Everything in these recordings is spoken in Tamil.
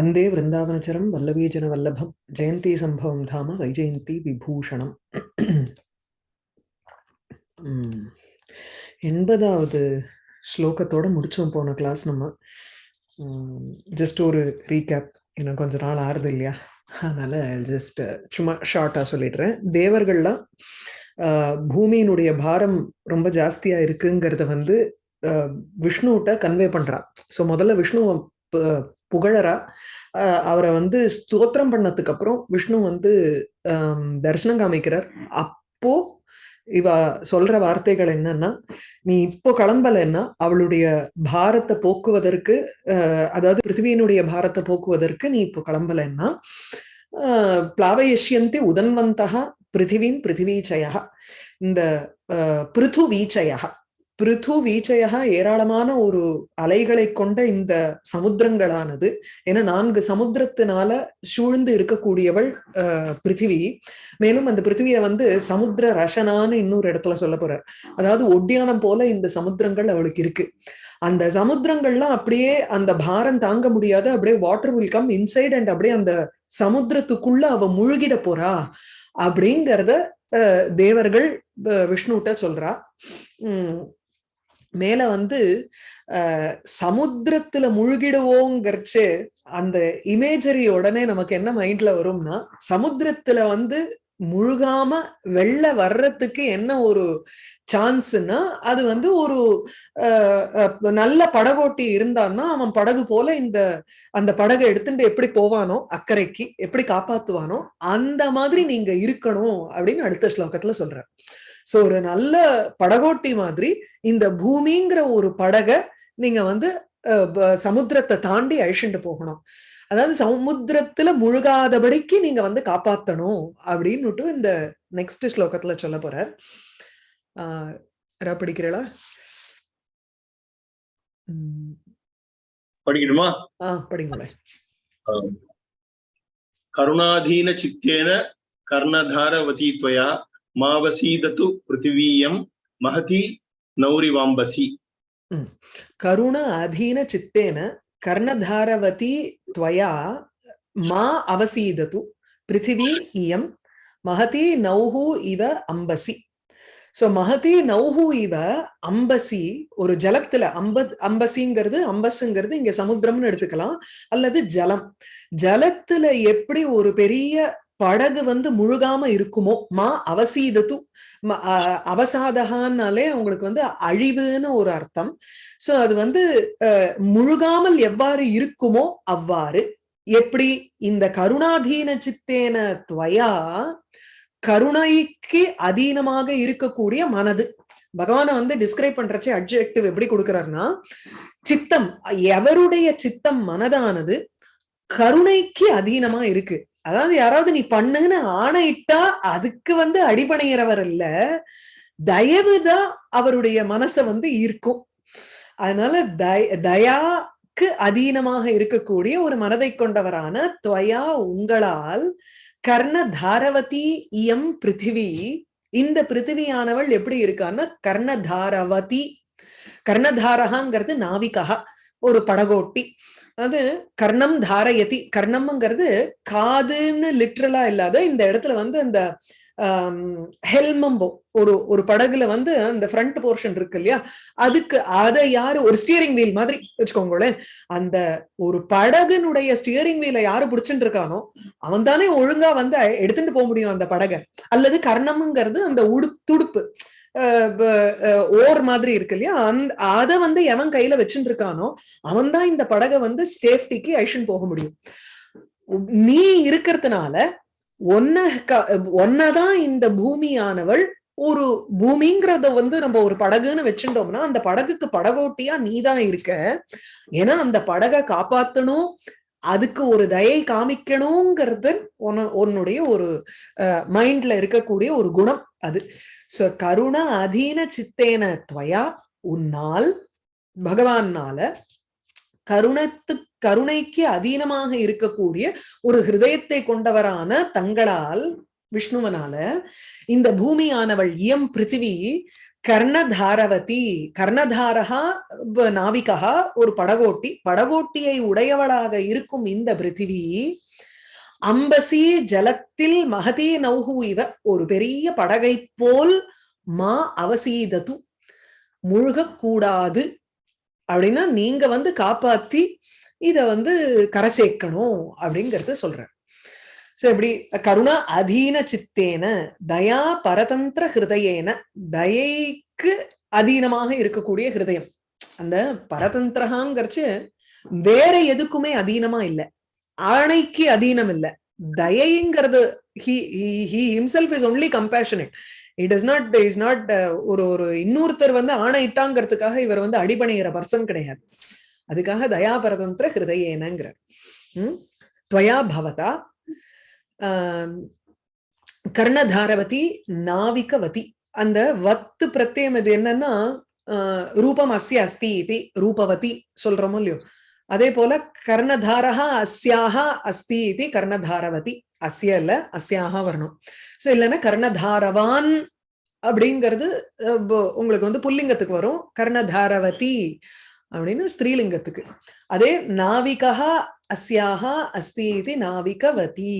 அந்தே விருந்தாவனச்சரம் வல்லவீஜன வல்லபம் ஜெயந்தி சம்பவம் தாம வைஜெயந்தி விபூஷணம் எண்பதாவது ஸ்லோகத்தோட முடிச்சோம் போன கிளாஸ் நம்ம। ஜஸ்ட் ஒரு ரீகேப் எனக்கு கொஞ்ச நாள் ஆறுது இல்லையா? அதனால ஜஸ்ட் சும்மா ஷார்ட்டாக சொல்லிடுறேன். தேவர்கள்லாம் பூமியினுடைய பாரம் ரொம்ப ஜாஸ்தியாக இருக்குங்கிறத வந்து விஷ்ணுகிட்ட கன்வே பண்ணுறான் ஸோ முதல்ல விஷ்ணுவை புகழரா ஆஹ், அவரை வந்து ஸ்தோத்திரம் பண்ணதுக்கு அப்புறம் விஷ்ணு வந்து தரிசனம் காமிக்கிறார். அப்போ இவ சொல்ற வார்த்தைகள் என்னன்னா நீ இப்போ கிளம்பலைன்னா அவளுடைய பாரத்தை போக்குவதற்கு அதாவது பிருத்திவியினுடைய பாரத்தை போக்குவதற்கு நீ இப்போ கிளம்பலைன்னா அஹ், பிளாவயிஷ்யந்தி உதன்வந்தகா பிருத்திவீம் பிருத்திவீச்சயா இந்த அஹ், பிருது வீச்சயா பிருது வீச்சயா ஏராளமான ஒரு அலைகளை கொண்ட இந்த சமுத்திரங்களானது. ஏன்னா நான்கு சமுத்திரத்தினால சூழ்ந்து இருக்கக்கூடியவள் அஹ், பிருத்திவி மேலும் அந்த பிருத்திவியை வந்து சமுத்திர ரசனான்னு இன்னொரு இடத்துல சொல்ல போறார். அதாவது ஒட்டியானம் போல இந்த சமுத்திரங்கள் அவளுக்கு இருக்கு. அந்த சமுத்திரங்கள்லாம் அப்படியே அந்த பாரம் தாங்க முடியாத. அப்படியே water will come inside and அப்படியே அந்த சமுத்திரத்துக்குள்ள அவ முழுகிட போறா அப்படிங்கிறத அஹ், தேவர்கள் விஷ்ணுகிட்ட விஷ்ணுட்ட சொல்றா. உம் மேல வந்து சமுத்திரத்துல முழுகிடுவோங்கிறச்சு அந்த இமேஜரி உடனே நமக்கு என்ன மைண்ட்ல வரும்னா சமுத்திரத்துல வந்து முழுகாம வெளில வர்றதுக்கு என்ன ஒரு சான்ஸ்னா அது வந்து ஒரு அஹ், அஹ், நல்ல படகோட்டி இருந்தான்னா அவன் படகு போல இந்த அந்த படகை எடுத்துட்டு எப்படி போவானோ அக்கறைக்கு எப்படி காப்பாத்துவானோ அந்த மாதிரி நீங்க இருக்கணும் அப்படின்னு அடுத்த ஸ்லோகத்துல சொல்ற சோ ஒரு நல்ல படகோட்டி மாதிரி இந்த பூமிங்கிற ஒரு படக நீங்க வந்து சமுத்திரத்தை தாண்டி அழிச்சுட்டு போகணும். அதாவது சமுத்திரத்துல முழுகாதபடிக்கு நீங்க வந்து காப்பாத்தணும் அப்படின்னுட்டு இந்த நெக்ஸ்ட் ஸ்லோகத்துல சொல்ல போற ஆஹ் படிக்கிறளா? படிக்கணுமா ஆஹ் படிங்களேன் கருணாதீன சித்தேன கர்ணதாரவதி துவயா மாவசீதத்து பிருத்திவீயம் மகதி நௌரிவாம்பசி. கருண அதீன சித்தேன கர்ணதாரவதி துவயா மா அவசீதத்து பிருத்திவி இயம் மகதி நௌஹு இவ அம்பசி. சோ மகதி நௌஹு இவ அம்பசி ஒரு ஜலத்துல அம்ப அம்பசிங்கிறது அம்பசுங்கிறது இங்க சமுத்திரம்னு எடுத்துக்கலாம். அல்லது ஜலம். ஜலத்துல எப்படி ஒரு பெரிய படகு வந்து முழுகாம இருக்குமோ? மா அவசீதத்து அவசாதகான்னாலே உங்களுக்கு வந்து அழிவுன்னு ஒரு அர்த்தம். சோ அது வந்து முழுகாமல் எவ்வாறு இருக்குமோ அவ்வாறு. எப்படி? இந்த கருணாதீன சித்தேன துவயா கருணைக்கு அதீனமாக இருக்கக்கூடிய மனது. பகவானை வந்து டிஸ்கிரைப் பண்றச்சு அட்ஜெக்டிவ் எப்படி கொடுக்கிறாருன்னா சித்தம் எவருடைய சித்தம் மனதானது கருணைக்கு அதீனமா இருக்கு. அதாவது யாராவது நீ பண்ணுன்னு ஆணையிட்டா அதுக்கு வந்து அடிபணிகிறவர் இல்ல. தயவுதான் அவருடைய மனசை வந்து ஈர்க்கும். அதனால தய தயாக்கு அதீனமாக இருக்கக்கூடிய ஒரு மனதை கொண்டவரான துவயா உங்களால் கர்ண தாரவதி இயம் பிருத்திவி. இந்த பிருத்திவியானவள் எப்படி இருக்கான்னா கர்ணதாரவதி கர்ணதாரகாங்கிறது நாவிகா ஒரு படகோட்டி. அது கர்ணம் தாரயதி. கர்ணம்ங்கிறது காதுன்னு லிட்ரலா இல்லாத இந்த இடத்துல வந்து அந்த ஹெல்மம்போ ஒரு ஒரு படகுல வந்து அந்த ஃப்ரண்ட் போர்ஷன் இருக்கு இல்லையா? அதுக்கு அதை யாரு ஒரு ஸ்டியரிங் வீல் மாதிரி வச்சுக்கோங்களேன். அந்த ஒரு படகுனுடைய ஸ்டியரிங் வீல யாரு பிடிச்சிட்டு இருக்கானோ அவன் தானே ஒழுங்கா வந்து எடுத்துட்டு போக முடியும் அந்த படகை. அல்லது கர்ணம்ங்கிறது அந்த உடு துடுப்பு. ஓர் மாதிரி இருக்கு இல்லையா? அந்த அதை வந்து எவன் கையில வச்சுட்டு இருக்கானோ அவன் தான் இந்த படகை வந்து சேஃப்டிக்கு ஐஷன் போக முடியும். நீ இருக்கிறதுனால ஒன்ன ஒன்னதான் இந்த பூமியானவள் ஒரு பூமிங்கிறத வந்து நம்ம ஒரு படகுன்னு வச்சுட்டோம்னா அந்த படகுக்கு படகோட்டியா நீதான் இருக்க. ஏன்னா அந்த படகை காப்பாத்தணும் அதுக்கு ஒரு தயை காமிக்கணுங்கிறது உன- உன்னுடைய ஒரு மைண்ட்ல இருக்கக்கூடிய ஒரு குணம் அது. சோ கருண அதீன சித்தேன துவயா உன்னால் பகவான்னால கருணத்து கருணைக்கு அதீனமாக இருக்கக்கூடிய ஒரு ஹிருதயத்தை கொண்டவரான தங்களால் விஷ்ணுவனால இந்த பூமியானவள் இயம் பிருத்திவி கர்ணதாரவதி கர்ணதாரகா நாவிகா ஒரு படகோட்டி படகோட்டியை உடையவளாக இருக்கும் இந்த பிருத்திவி அம்பசி ஜலத்தில் மகதே நௌஹு இவ ஒரு பெரிய படகை போல் மா அவசீதது. முழுகக்கூடாது அப்படின்னா நீங்க வந்து காப்பாத்தி இத வந்து கரை சேர்க்கணும் அப்படிங்கறத சொல்ற சோ கருணா அதீன சித்தேன தயா பரதந்திர ஹிருதயேன தயைக்கு அதீனமாக இருக்கக்கூடிய ஹிருதயம். அந்த பரதந்திரகாங்கிறச்சு வேற எதுக்குமே அதீனமா இல்ல. ஆணைக்கு அதீனம் இல்ல. தயைங்கிறது he he himself is only compassionate it is not is not ஒரு ஒரு இன்னொருத்தர் வந்து ஆணையிட்டாங்கிறதுக்காக இவர் வந்து அடிபணிகிற பர்சன் கிடையாது. அதுக்காக தயா பரதந்திர ஹிருதயேனங்கிறார். உம் துவயா பவதா கர்ணதாரவதி நாவிகவதி. அந்த வத்து பிரத்யம் இது என்னன்னா ஆஹ், ரூபம் அஸ்ய அஸ்தி இது ரூபவதி சொல்றோமோ இல்லையோ? அதே போல கர்ணதாரஹா அஸ்யாஹா அஸ்தி இது கர்ணதாரவதி. அஸ்ய இல்ல அஸ்யாஹா வரணும். சோ இல்லைன்னா கர்ணதாரவான் அப்படிங்கிறது உங்களுக்கு வந்து புல்லிங்கத்துக்கு வரும். கர்ணதாரவதி அப்படின்னு ஸ்திரீலிங்கத்துக்கு. அதே நாவிகா அஸ்யாஹா அஸ்தி இது நாவிகவதி.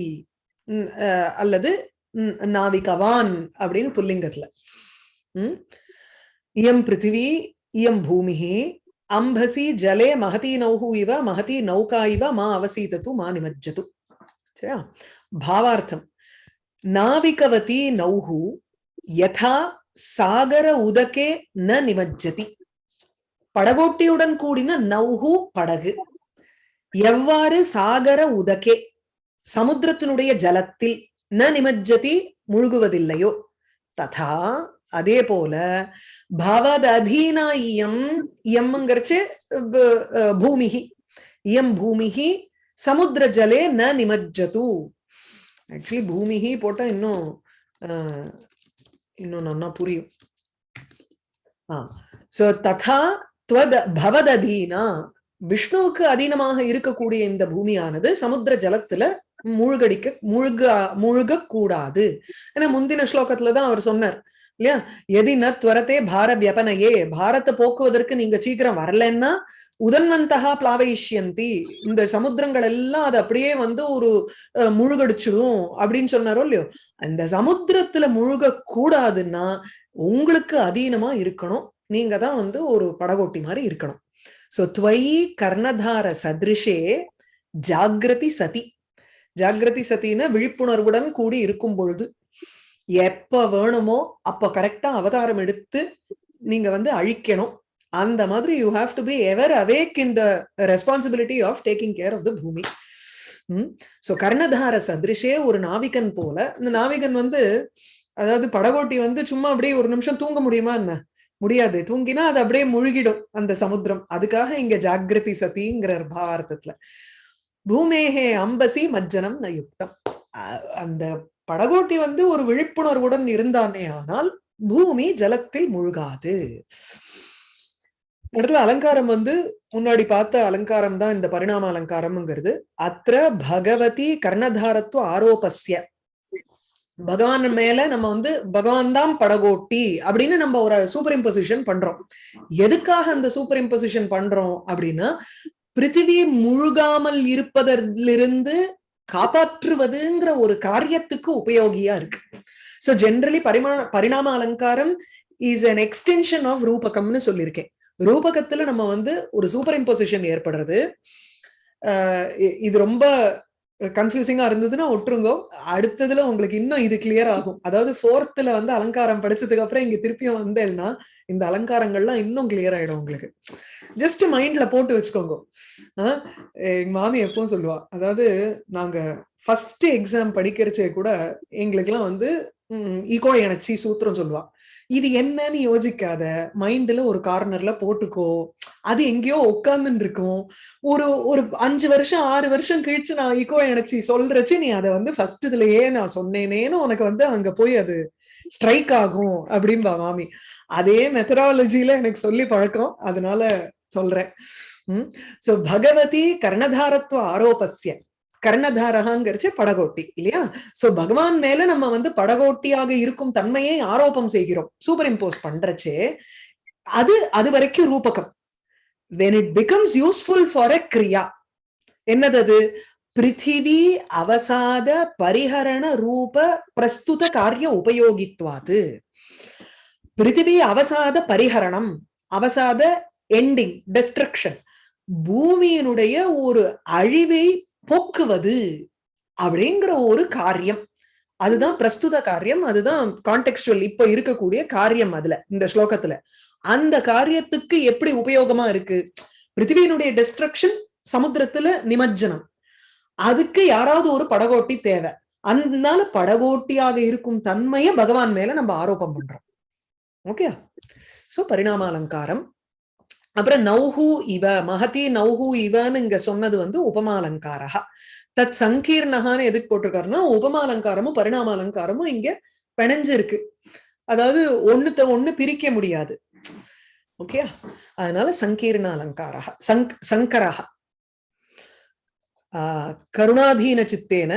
அஹ், அல்லது நாவிகவான் அப்படின்னு புல்லிங்கத்துல. உம் இயம் பிருத்திவி இயம் பூமிஹி அம்பசி ஜலே மகதி நௌஹு இவ மகதி நௌகா இவ மா அவசீதத்து மா நிமஜ்ஜது. சரியா? பாவார்த்தம். நாவிகவதி நௌஹு யதா சாகர உதகே ந நிமஜ்ஜதி. படகோட்டியுடன் கூடின நௌஹு படகு. எவ்வாறு சாகர உதகே சமுத்திரத்தினுடைய ஜலத்தில் ந நிமஜ்ஜதி முழுகுவதில்லையோ ததா அதே போல பவததீனா இயம் இயம்ங்கிறச்சு பூமிகி இயம் பூமிகி சமுத்திர ஜலே ந நிமஜ்ஜது. ஆக்சுவலி பூமிகி போட்டா இன்னும் இன்னும் நன்னா புரியும். சோ ததா துவத பவததீனா விஷ்ணுவுக்கு அதீனமாக இருக்கக்கூடிய இந்த பூமியானது சமுத்திர ஜலத்துல மூழ்கடிக்க மூழ்க மூழ்க கூடாது ஏன்னா முந்தின ஸ்லோகத்துலதான் அவர் சொன்னார். இல்லையா? எதின துவரத்தே பார வியபனையே. பாரத்தை போக்குவதற்கு நீங்க சீக்கிரம் வரலன்னா உதன்வந்தகா பிளாவைஷ்யந்தி இந்த சமுத்திரங்கள் எல்லாம் அது அப்படியே வந்து ஒரு முழுகடிச்சிடும் அப்படின்னு சொன்னாரோ இல்லையோ? அந்த சமுத்திரத்துல முழுக கூடாதுன்னா உங்களுக்கு அதீனமா இருக்கணும். நீங்க தான் வந்து ஒரு படகோட்டி மாதிரி இருக்கணும். சோ துவயி கர்ணதார சதிருஷே ஜாகிரதி சதி. ஜாகிரதி சதின விழிப்புணர்வுடன் கூடி இருக்கும் பொழுது. எப்ப வேணுமோ அப்ப கரெக்டா அவதாரம் எடுத்து நீங்க வந்து அழிக்கணும். அந்த மாதிரி you have to be ever awake in the responsibility of taking care of the பூமி. சோ கர்ணதார சதிருஷே ஒரு நாவிகன் போல. இந்த நாவிகன் வந்து அதாவது படகோட்டி வந்து சும்மா அப்படியே ஒரு நிமிஷம் தூங்க முடியுமா என்ன? முடியாது. தூங்கினா அது அப்படியே முழுகிடும் அந்த சமுத்திரம். அதுக்காக இங்க ஜாகிரதி சதிங்கிற பாரதத்துல. பூமேகே அம்பசி மஜ்ஜனம் நயுக்தம் அந்த படகோட்டி வந்து ஒரு விழிப்புணர்வுடன் இருந்தானே ஆனால் பூமி ஜலத்தில் முழுகாது. இடத்துல அலங்காரம் வந்து முன்னாடி பார்த்த அலங்காரம் தான் இந்த பரிணாம அலங்காரம்ங்கிறது. அத்திர பகவதி கர்ணதாரத்துவ ஆரோபஸ்ய. பகவான் மேல நம்ம வந்து பகவான் தான் படகோட்டி அப்படின்னு நம்ம ஒரு சூப்பர் இம்போசிஷன் பண்றோம். எதுக்காக அந்த சூப்பர் இம்போசிஷன் பண்றோம் அப்படின்னா பிருத்திவி முழுகாமல் இருப்பதிலிருந்து காப்பாற்றுவதுங்கிற ஒரு காரியத்துக்கு உபயோகியா இருக்கு. சோ ஜென்ரலி பரிமா பரிணாம அலங்காரம் இஸ் அன் எக்ஸ்டென்ஷன் ஆஃப் ரூபகம்னு சொல்லியிருக்கேன். ரூபகத்துல நம்ம வந்து ஒரு சூப்பர் இம்போசிஷன் ஏற்படுறது ஆஹ் இது ரொம்ப கன்ஃபியூசிங்கா இருந்ததுன்னா ஒட்டுருங்க அடுத்ததுல உங்களுக்கு இன்னும் இது கிளியர் ஆகும். அதாவது ஃபோர்த்ல வந்து அலங்காரம் படிச்சதுக்கு அப்புறம் இங்க திருப்பியும் வந்தேன்னா இந்த அலங்காரங்கள்லாம் இன்னும் கிளியர் ஆயிடும் உங்களுக்கு. ஜஸ்ட் மைண்ட்ல போட்டு வச்சுக்கோங்க. ஆஹ் எங்க மாமி எப்பவும் சொல்லுவா. அதாவது நாங்க ஃபர்ஸ்ட் எக்ஸாம் படிக்கிறச்சே கூட எங்களுக்கெல்லாம் வந்து ஈகோ எனச்சி சூத்திரம் சொல்லுவா. இது என்னன்னு யோசிக்காத. மைண்ட்ல ஒரு கார்னர்ல போட்டுக்கோ. அது எங்கேயோ உட்காந்துன்னு இருக்கும் ஒரு ஒரு அஞ்சு வருஷம் ஆறு வருஷம் கழிச்சு நான் ஈகோ எனச்சி சொல்றச்சு நீ அதை வந்து ஃபர்ஸ்ட் இதுலயே நான் சொன்னேனேன்னு உனக்கு வந்து அங்க போய் அது ஸ்ட்ரைக் ஆகும் அப்படின்பா மாமி. அதே மெத்தடாலஜில எனக்கு சொல்லி பழக்கம். அதனால சொல்றேன். உம் சோ பகவதி கர்ணதாரத்துவ ஆரோபஸ்ய. கர்ணதாரகாங்கிறச்சு படகோட்டி இல்லையா? சோ பகவான் மேல நம்ம வந்து படகோட்டியாக இருக்கும் தன்மையை ஆரோபம் செய்கிறோம். சூப்பர் இம்போஸ் பண்றச்சே அது அது வரைக்கும் ரூபகம். When it becomes useful for a கிரியா என்னது அது பிருத்திவி அவசாத பரிஹரண ரூப பிரஸ்துத காரிய உபயோகித்வாது. பிருத்திவி அவசாத பரிஹரணம் அவசாத எண்டிங் டெஸ்ட்ரக்ஷன் பூமியினுடைய ஒரு அழிவை போக்குவது அப்படிங்கிற ஒரு காரியம். அதுதான் பிரஸ்துத காரியம் அதுதான் கான்டெக்ஸ்டுவல் இப்ப இருக்கக்கூடிய காரியம் அதுல இந்த ஸ்லோகத்துல. அந்த காரியத்துக்கு எப்படி உபயோகமா இருக்கு? பிருத்திவியினுடைய டிஸ்ட்ரக்ஷன் சமுத்திரத்துல நிமஜ்ஜனம். அதுக்கு யாராவது ஒரு படகோட்டி தேவை. அதனால படகோட்டியாக இருக்கும் தன்மையை பகவான் மேல நம்ம ஆரோபம் பண்றோம். ஓகே சோ பரிணாம அலங்காரம் அப்புறம் நௌஹு இவ மகதி நௌஹு இவன்னு இங்க சொன்னது வந்து உபமாலங்காரா தத் சங்கீர்ணகான்னு எதுக்கு போட்டிருக்காருன்னா உபமாலங்காரமும் பரிணாம அலங்காரமும் இங்க பிணைஞ்சு இருக்கு அதாவது ஒண்ணுத்த ஒண்ணு பிரிக்க முடியாது. ஓகே? அதனால சங்கீர்ண அலங்காரா சங்க் சங்கரா கருணாதீன சித்தேன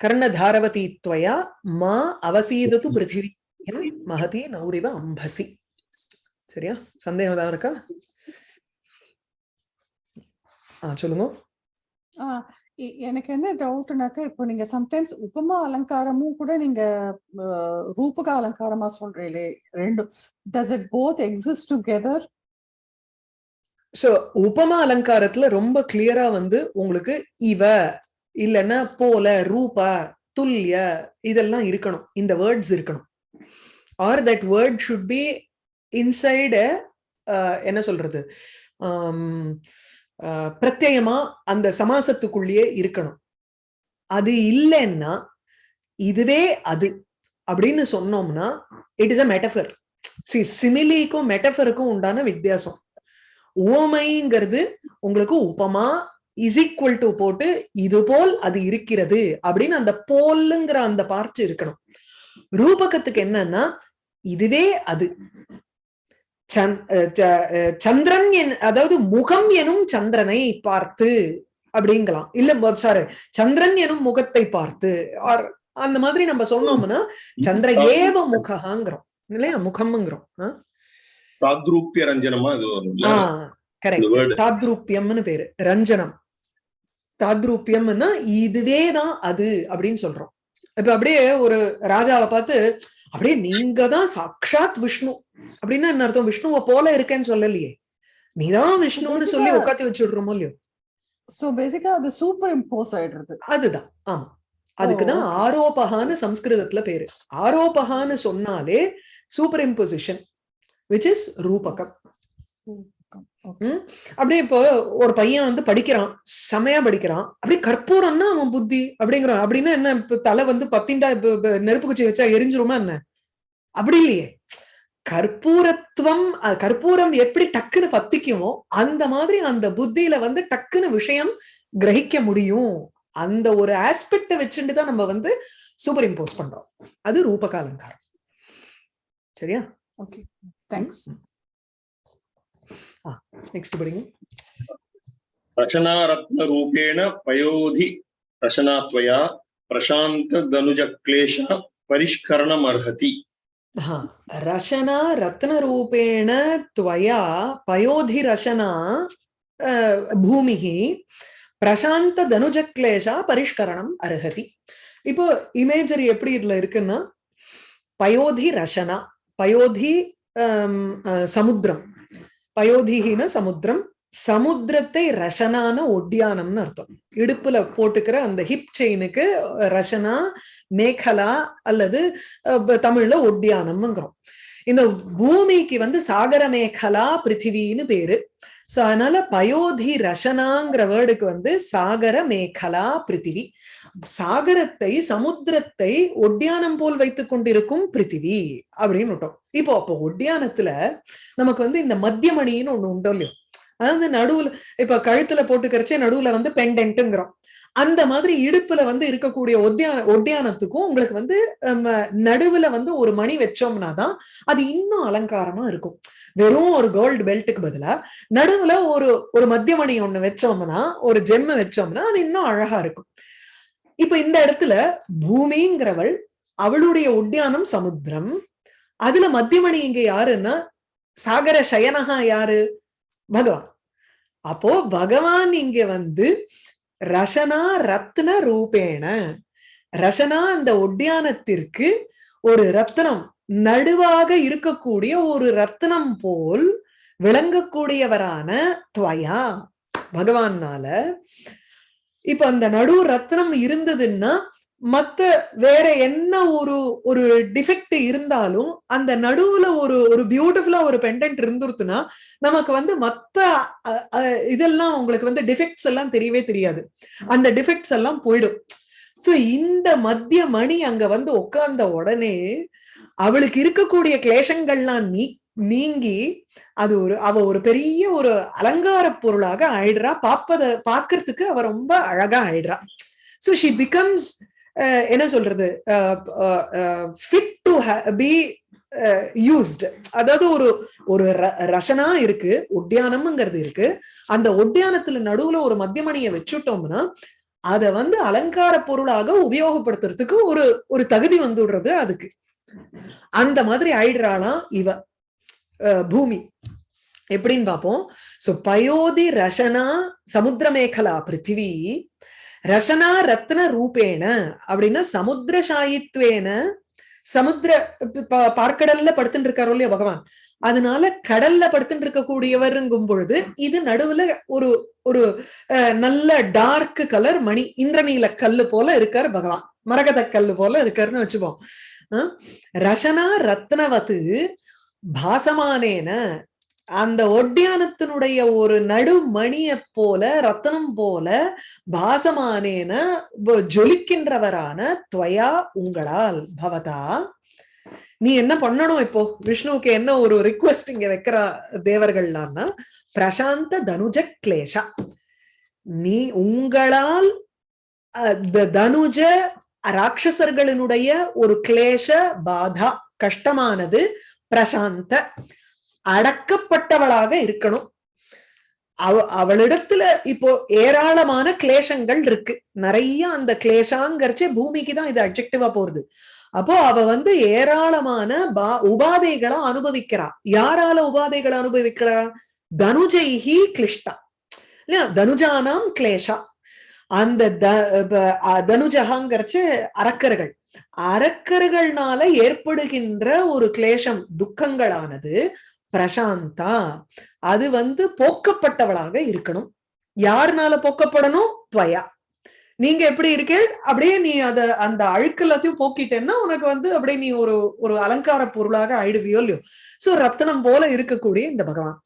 கர்ணதாரவதி துவயா மா அவசீதத்து பிருத்திவி மகதி நௌரிவ அம்பசி. சரியா? சந்தேகம் ஏதாவது இருக்கா? ஆ சொல்லுங்க. எனக்கு என்ன டவுட்னாக்கா இப்போ நீங்க சம்டைம்ஸ் உபமா அலங்காரமும் கூட நீங்க ரூபக அலங்காரமா சொல்றீங்களே ரெண்டும் does it both exist together so உபமா அலங்காரத்துல ரொம்ப கிளியரா வந்து உங்களுக்கு இவ இல்லைன்னா போல ரூபா துல்லிய இதெல்லாம் இருக்கணும். இந்த வேர்ட்ஸ் இருக்கணும். Or that word should be inside என்ன சொல்றது? பிரத்யேகமா அந்த சமாசத்துக்குள்ளேயே இருக்கணும். அது இல்லைன்னா இதுவே அது அப்படின்னு சொன்னோம்னா இட் இஸ் அ மெட்டஃபர் சி சிமிலிக்கும் மெட்டஃபருக்கும் உண்டான வித்தியாசம். உவமைங்கிறது உங்களுக்கு உபமா இஸ் ஈக்குவல் டு போட்டு இது போல் அது இருக்கிறது அப்படின்னு அந்த போல்லுங்கிற அந்த பார்ட் இருக்கணும். ரூபகத்துக்கு என்னன்னா இதுவே அது. சந்திரன் என் அதாவது முகம் எனும் சந்திரனை பார்த்து அப்படிங்கலாம். இல்ல சாரி சந்திரன் எனும் முகத்தை பார்த்து. or அந்த மாதிரி நம்ம சொன்னோம்னா சந்திர ஏவ முகங்கிறோம் இல்லையா? முகம்ங்கிறோம். ஆ? தாத்ரூப்பிய ரஞ்சனமா கரெக்ட் வேர்டு தாத்ரூப்பியம்னு பேரு. ரஞ்சனம். தாத்ரூப்பியம்னா இதுவே தான் அது அப்படின்னு சொல்றோம். இப்ப அப்படியே ஒரு ராஜாவை பார்த்து அப்படியே நீங்க தான் சாக்ஷாத் விஷ்ணு. அப்படின்னா என்ன அர்த்தம்? விஷ்ணுவை போல இருக்கேன்னு சொல்லலையே. நீதான் விஷ்ணுன்னு சொல்லி உட்காத்தி வச்சுடுறோமோ இல்லையோ? சோ பேசிக்கா அது சூப்பர் இம்போஸ் ஆயிடுறது. அதுதான். ஆமா. அதுக்குதான் okay. ஆரோபகான்னு சம்ஸ்கிருதத்துல பேரு. ஆரோபகான்னு சொன்னாலே சூப்பர் இம்போசிஷன் விச் இஸ் ரூபகம். Okay. அப்படியே இப்போ ஒரு பையன் வந்து படிக்கிறான் செமையா படிக்கிறான். அப்படியே கற்பூரம்னா அவன் புத்தி அப்படிங்கிறான். அப்படின்னா என்ன இப்ப தலை வந்து பத்திண்டா இப்ப நெருப்பு குச்சி வச்சா எரிஞ்சிருமா என்ன? அப்படி இல்லையே. கற்பூரத்துவம் கற்பூரம் எப்படி டக்குன்னு பத்திக்குமோ அந்த மாதிரி அந்த புத்தியில வந்து டக்குன்னு விஷயம் கிரகிக்க முடியும். அந்த ஒரு ஆஸ்பெக்ட வச்சுட்டு தான் நம்ம வந்து சூப்பர் இம்போஸ் பண்றோம். அது ரூபக அலங்காரம் சரியா ஓகே தேங்க்ஸ் நெக்ஸ்ட் படிங்க रचनारत्न रूपेण पयोधि रचनात्वया प्रशान्त दनुज क्लेश परिष्करणमर्हति हा रशना रत्नरूपेण त्वया पयोधिरशना अ, भूमिः பிரசாந்த தனுஜக்லேஷா பரிஷ்கரணம் அருகதி இப்போ இமேஜரி எப்படி இதுல இருக்குன்னா பயோதி ரசனா பயோதி ஆம், அ, சமுத்திரம் பயோதிகின சமுத்திரம் சமுத்திரத்தை ரஷனான ஒட்டியானம்னு அர்த்தம். இடுப்புல போட்டுக்கிற அந்த ஹிப் செயினுக்கு ரஷனா மேகலா அல்லது அஹ், தமிழ்ல ஒட்டியானம்ங்கிறோம். இந்த பூமிக்கு வந்து சாகர மேகலா பிருத்திவின்னு பேரு. சோ அதனால பயோதி ரஷனாங்கிற வேர்டுக்கு வந்து சாகர மேகலா பிருத்திவி. சாகரத்தை சமுத்திரத்தை ஒட்டியானம் போல் வைத்துக் கொண்டிருக்கும் பிருத்திவி அப்படின்னு விட்டோம். இப்போ அப்போ ஒட்டியானத்துல நமக்கு வந்து இந்த மத்தியமணின்னு ஒண்ணு உண்டோ இல்லையோ? அதாவது நடுவுல இப்ப கழுத்துல போட்டுக்கிறச்சே நடுவுல வந்து பெண்டென்ட்டுங்கிறோம் அந்த மாதிரி இடுப்புல வந்து இருக்கக்கூடிய ஒத்தியான ஒட்டியானத்துக்கும் உங்களுக்கு வந்து நடுவுல வந்து ஒரு மணி வச்சோம்னா தான் அது இன்னும் அலங்காரமா இருக்கும். வெறும் ஒரு கோல்டு பெல்ட்டுக்கு பதிலா நடுவுல ஒரு ஒரு மத்திய மணி ஒண்ணு வச்சோம்னா ஒரு ஜெம்மு வச்சோம்னா அது இன்னும் அழகா இருக்கும். இப்ப இந்த இடத்துல பூமிங்கிறவள் அவளுடைய உத்தியானம் சமுத்திரம். அதுல மத்தியமணி இங்க யாருன்னா சாகர சயனகா யாரு? பகவான். அப்போ பகவான் இங்க வந்து ரசனா ரத்ன ரூபேண. ரசனா அந்த ஒட்டியானத்திற்கு ஒரு ரத்னம் நடுவாக இருக்கக்கூடிய ஒரு ரத்னம் போல் விளங்கக்கூடியவரான துவயா. பகவான்னால இப்ப அந்த நடுவு ரத்னம் இருந்ததுன்னா மத்த வேற என்ன ஒரு ஒரு டிஃபெக்ட் இருந்தாலும் அந்த நடுவுல ஒரு ஒரு பியூட்டிஃபுல்லா ஒரு பெண்டன்ட் இருந்துருச்சுன்னா நமக்கு வந்து மத்த இதெல்லாம் உங்களுக்கு வந்து டிஃபெக்ட்ஸ் எல்லாம் தெரியவே தெரியாது. அந்த டிஃபெக்ட்ஸ் எல்லாம் போயிடும். சோ இந்த மத்திய மணி அங்க வந்து உட்கார்ந்த உடனே அவளுக்கு இருக்கக்கூடிய கிளேசங்கள்லாம் நீ நீங்கி அது ஒரு அவ ஒரு பெரிய ஒரு அலங்கார பொருளாக ஆயிடுறா. பாப்பத பாக்குறதுக்கு அவ ரொம்ப அழகா ஆயிடுறா. சோ ஷி பிகம்ஸ் என்ன சொல்றது? ஃபிட் டு பி யூஸ்ட் அதாவது ஒரு ஒரு ர- ரசனா இருக்கு ஒட்டியானம்ங்கிறது இருக்கு. அந்த ஒட்டியானத்துல நடுவுல ஒரு மத்தியமணியை வச்சுட்டோம்னா அத வந்து அலங்கார பொருளாக உபயோகப்படுத்துறதுக்கு ஒரு ஒரு தகுதி வந்துடுறது அதுக்கு. அந்த மாதிரி ஆயிடுறாளாம் இவ. பூமி. எப்படின்னு பார்ப்போம் சோ பயோதி ரசனா சமுத்திரமேகலா பிருத்திவி. ரசனா ரத்ன ரூபேண அப்படின்னா சமுத்திரசாயித்வேன சமுத்திர பார்க்கடல்ல படுத்துட்டு இருக்காரோ இல்லையா பகவான். அதனால கடல்ல படுத்துட்டு இருக்கக்கூடியவருங்கும் பொழுது இது நடுவுல ஒரு ஒரு அஹ், நல்ல டார்க் கலர் மணி இந்திரநீல கல்லு போல இருக்கார் பகவான். மரகத கல்லு போல இருக்காருன்னு வச்சுப்போம். ரசனா ரத்னவத்து பாசமானேன அந்த ஒட்டியானத்தினுடைய ஒரு நடுமணிய போல ரத்தனம் போல பாசமானேன ஜொலிக்கின்றவரான துவயா உங்களால் பவதா. நீ என்ன பண்ணணும் இப்போ? விஷ்ணுவுக்கு என்ன ஒரு ரிக்வஸ்ட் இங்க வைக்கிற தேவர்கள்லாம்னா பிரசாந்த தனுஜ கிளேஷா. நீ உங்களால் அஹ், த- தனுஜ ராட்சசர்களினுடைய ஒரு கிளேஷ பாதா. கஷ்டமானது பிரசாந்த அடக்கப்பட்டவளாக இருக்கணும். அவ அவளிடத்துல இப்போ ஏராளமான கிளேசங்கள் இருக்கு. நிறைய அந்த கிளேஷாங்கரிச்சே பூமிக்கு தான் இது அப்ஜெக்டிவா போறது. அப்போ அவ வந்து ஏராளமான பா உபாதைகளை அனுபவிக்கிறா. யாரால உபாதைகளை அனுபவிக்கிறா? தனுஜைஹி கிளிஷ்டா இல்லையா? தனுஜானாம் கிளேஷா அந்த த- ப- தனுஜகாங்கிறச்சு அரக்கர்கள். அரக்கர்கள்னால ஏற்படுகின்ற ஒரு கிளேஷம் துக்கங்களானது பிரசாந்தா. அது வந்து போக்கப்பட்டவளாக இருக்கணும். யாருனால போக்கப்படணும்? துவயா. நீங்க எப்படி இருக்கே அப்படியே நீ அத அந்த அழுக்கு எல்லாத்தையும் போக்கிட்டேன்னா உனக்கு வந்து அப்படியே நீ ஒரு ஒரு அலங்கார பொருளாக ஆயிடுவியோ இல்லையோ. சோ ரத்னம் போல இருக்கக்கூடிய இந்த பகவான்.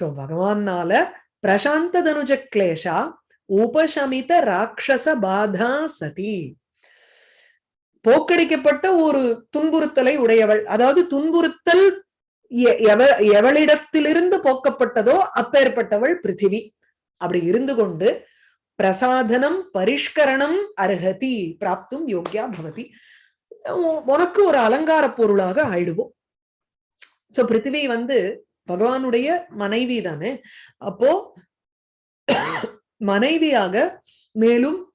சோ பகவான்னால பிரசாந்த தனுஜ கிளேஷா உபசமித ராட்சச பாதா சதி. போக்கடிக்கப்பட்ட ஒரு துன்புறுத்தலை உடையவள். அதாவது துன்புறுத்தல் எவ- எவளிடத்திலிருந்து போக்கப்பட்டதோ அப்பேற்பட்டவள் பிருத்திவி. அப்படி இருந்து கொண்டு பிரசாதனம் பரிஷ்கரணம் அருகதி பிராப்தும் யோக்கியா பவதி. உனக்கு ஒரு அலங்கார பொருளாக ஆயிடுவோம். சோ பிருத்திவி வந்து பகவானுடைய மனைவி தானே. அப்போ மனைவியாக மேலும்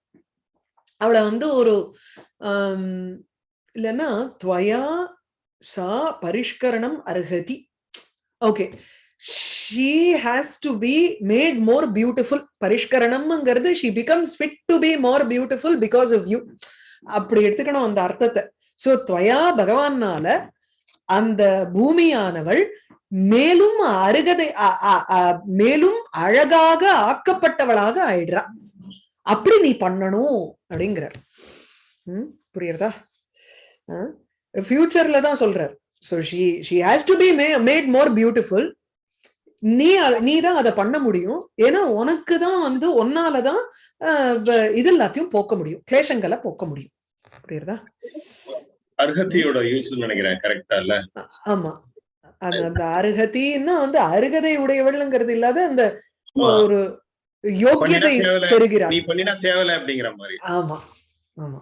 அவளை வந்து ஒரு இல்லைன்னா துவயா சா பரிஷ்கரணம் அர்ஹதி okay. She has to be made more beautiful பரிஷ்கரணம்ங்கிறது she becomes fit to be more beautiful because of you அப்படி எடுத்துக்கணும் அந்த அர்த்தத்தை. சோ துவயா பகவானால அந்த பூமியானவள் மேலும் அருகதை மேலும் அழகாக ஆக்கப்பட்டவளாக ஆயிடுறா. அப்படி நீ பண்ணணும் அப்படிங்கிறார். ம், புரியுறதா? ஃபியூச்சர்ல தான் சொல்றார். So she she has to be made more beautiful நீ அத- நீ தான் அதை பண்ண முடியும். ஏன்னா உனக்கு தான் வந்து ஒன்னால தான் அஹ், வ- இது எல்லாத்தையும் போக்க முடியும். கிளேஷங்களை போக்க முடியும். புரியுறதா? அர்ஹத்தியோட யூஸ் நினைக்கிறேன். கரெக்டா இல்ல? ஆமா. அந்த அந்த அருகதின்னா வந்து அருகதை உடையவள்ங்கிறது இல்லாத அந்த. ஒரு யோக்கியதை பண்ணினா தேவலை, பெறுகிறாள் நீ பண்ணினா தேவையில்ல அப்படிங்கிற மாதிரி ஆமா ஆமா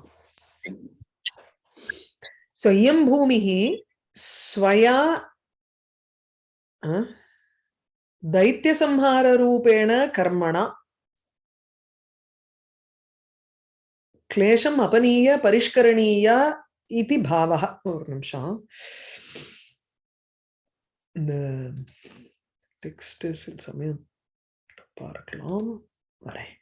சோ இயம் பூமிஹி ஸ்வயா दैत्यसंहाररूपेण कर्मणा கிளேஷம் அபனீய பரிஷ்கரணீயா இதி பாவः ஒரு நிமிஷம் இந்த பார்க்கலாம். சில சமயம் தப்பா வரேன்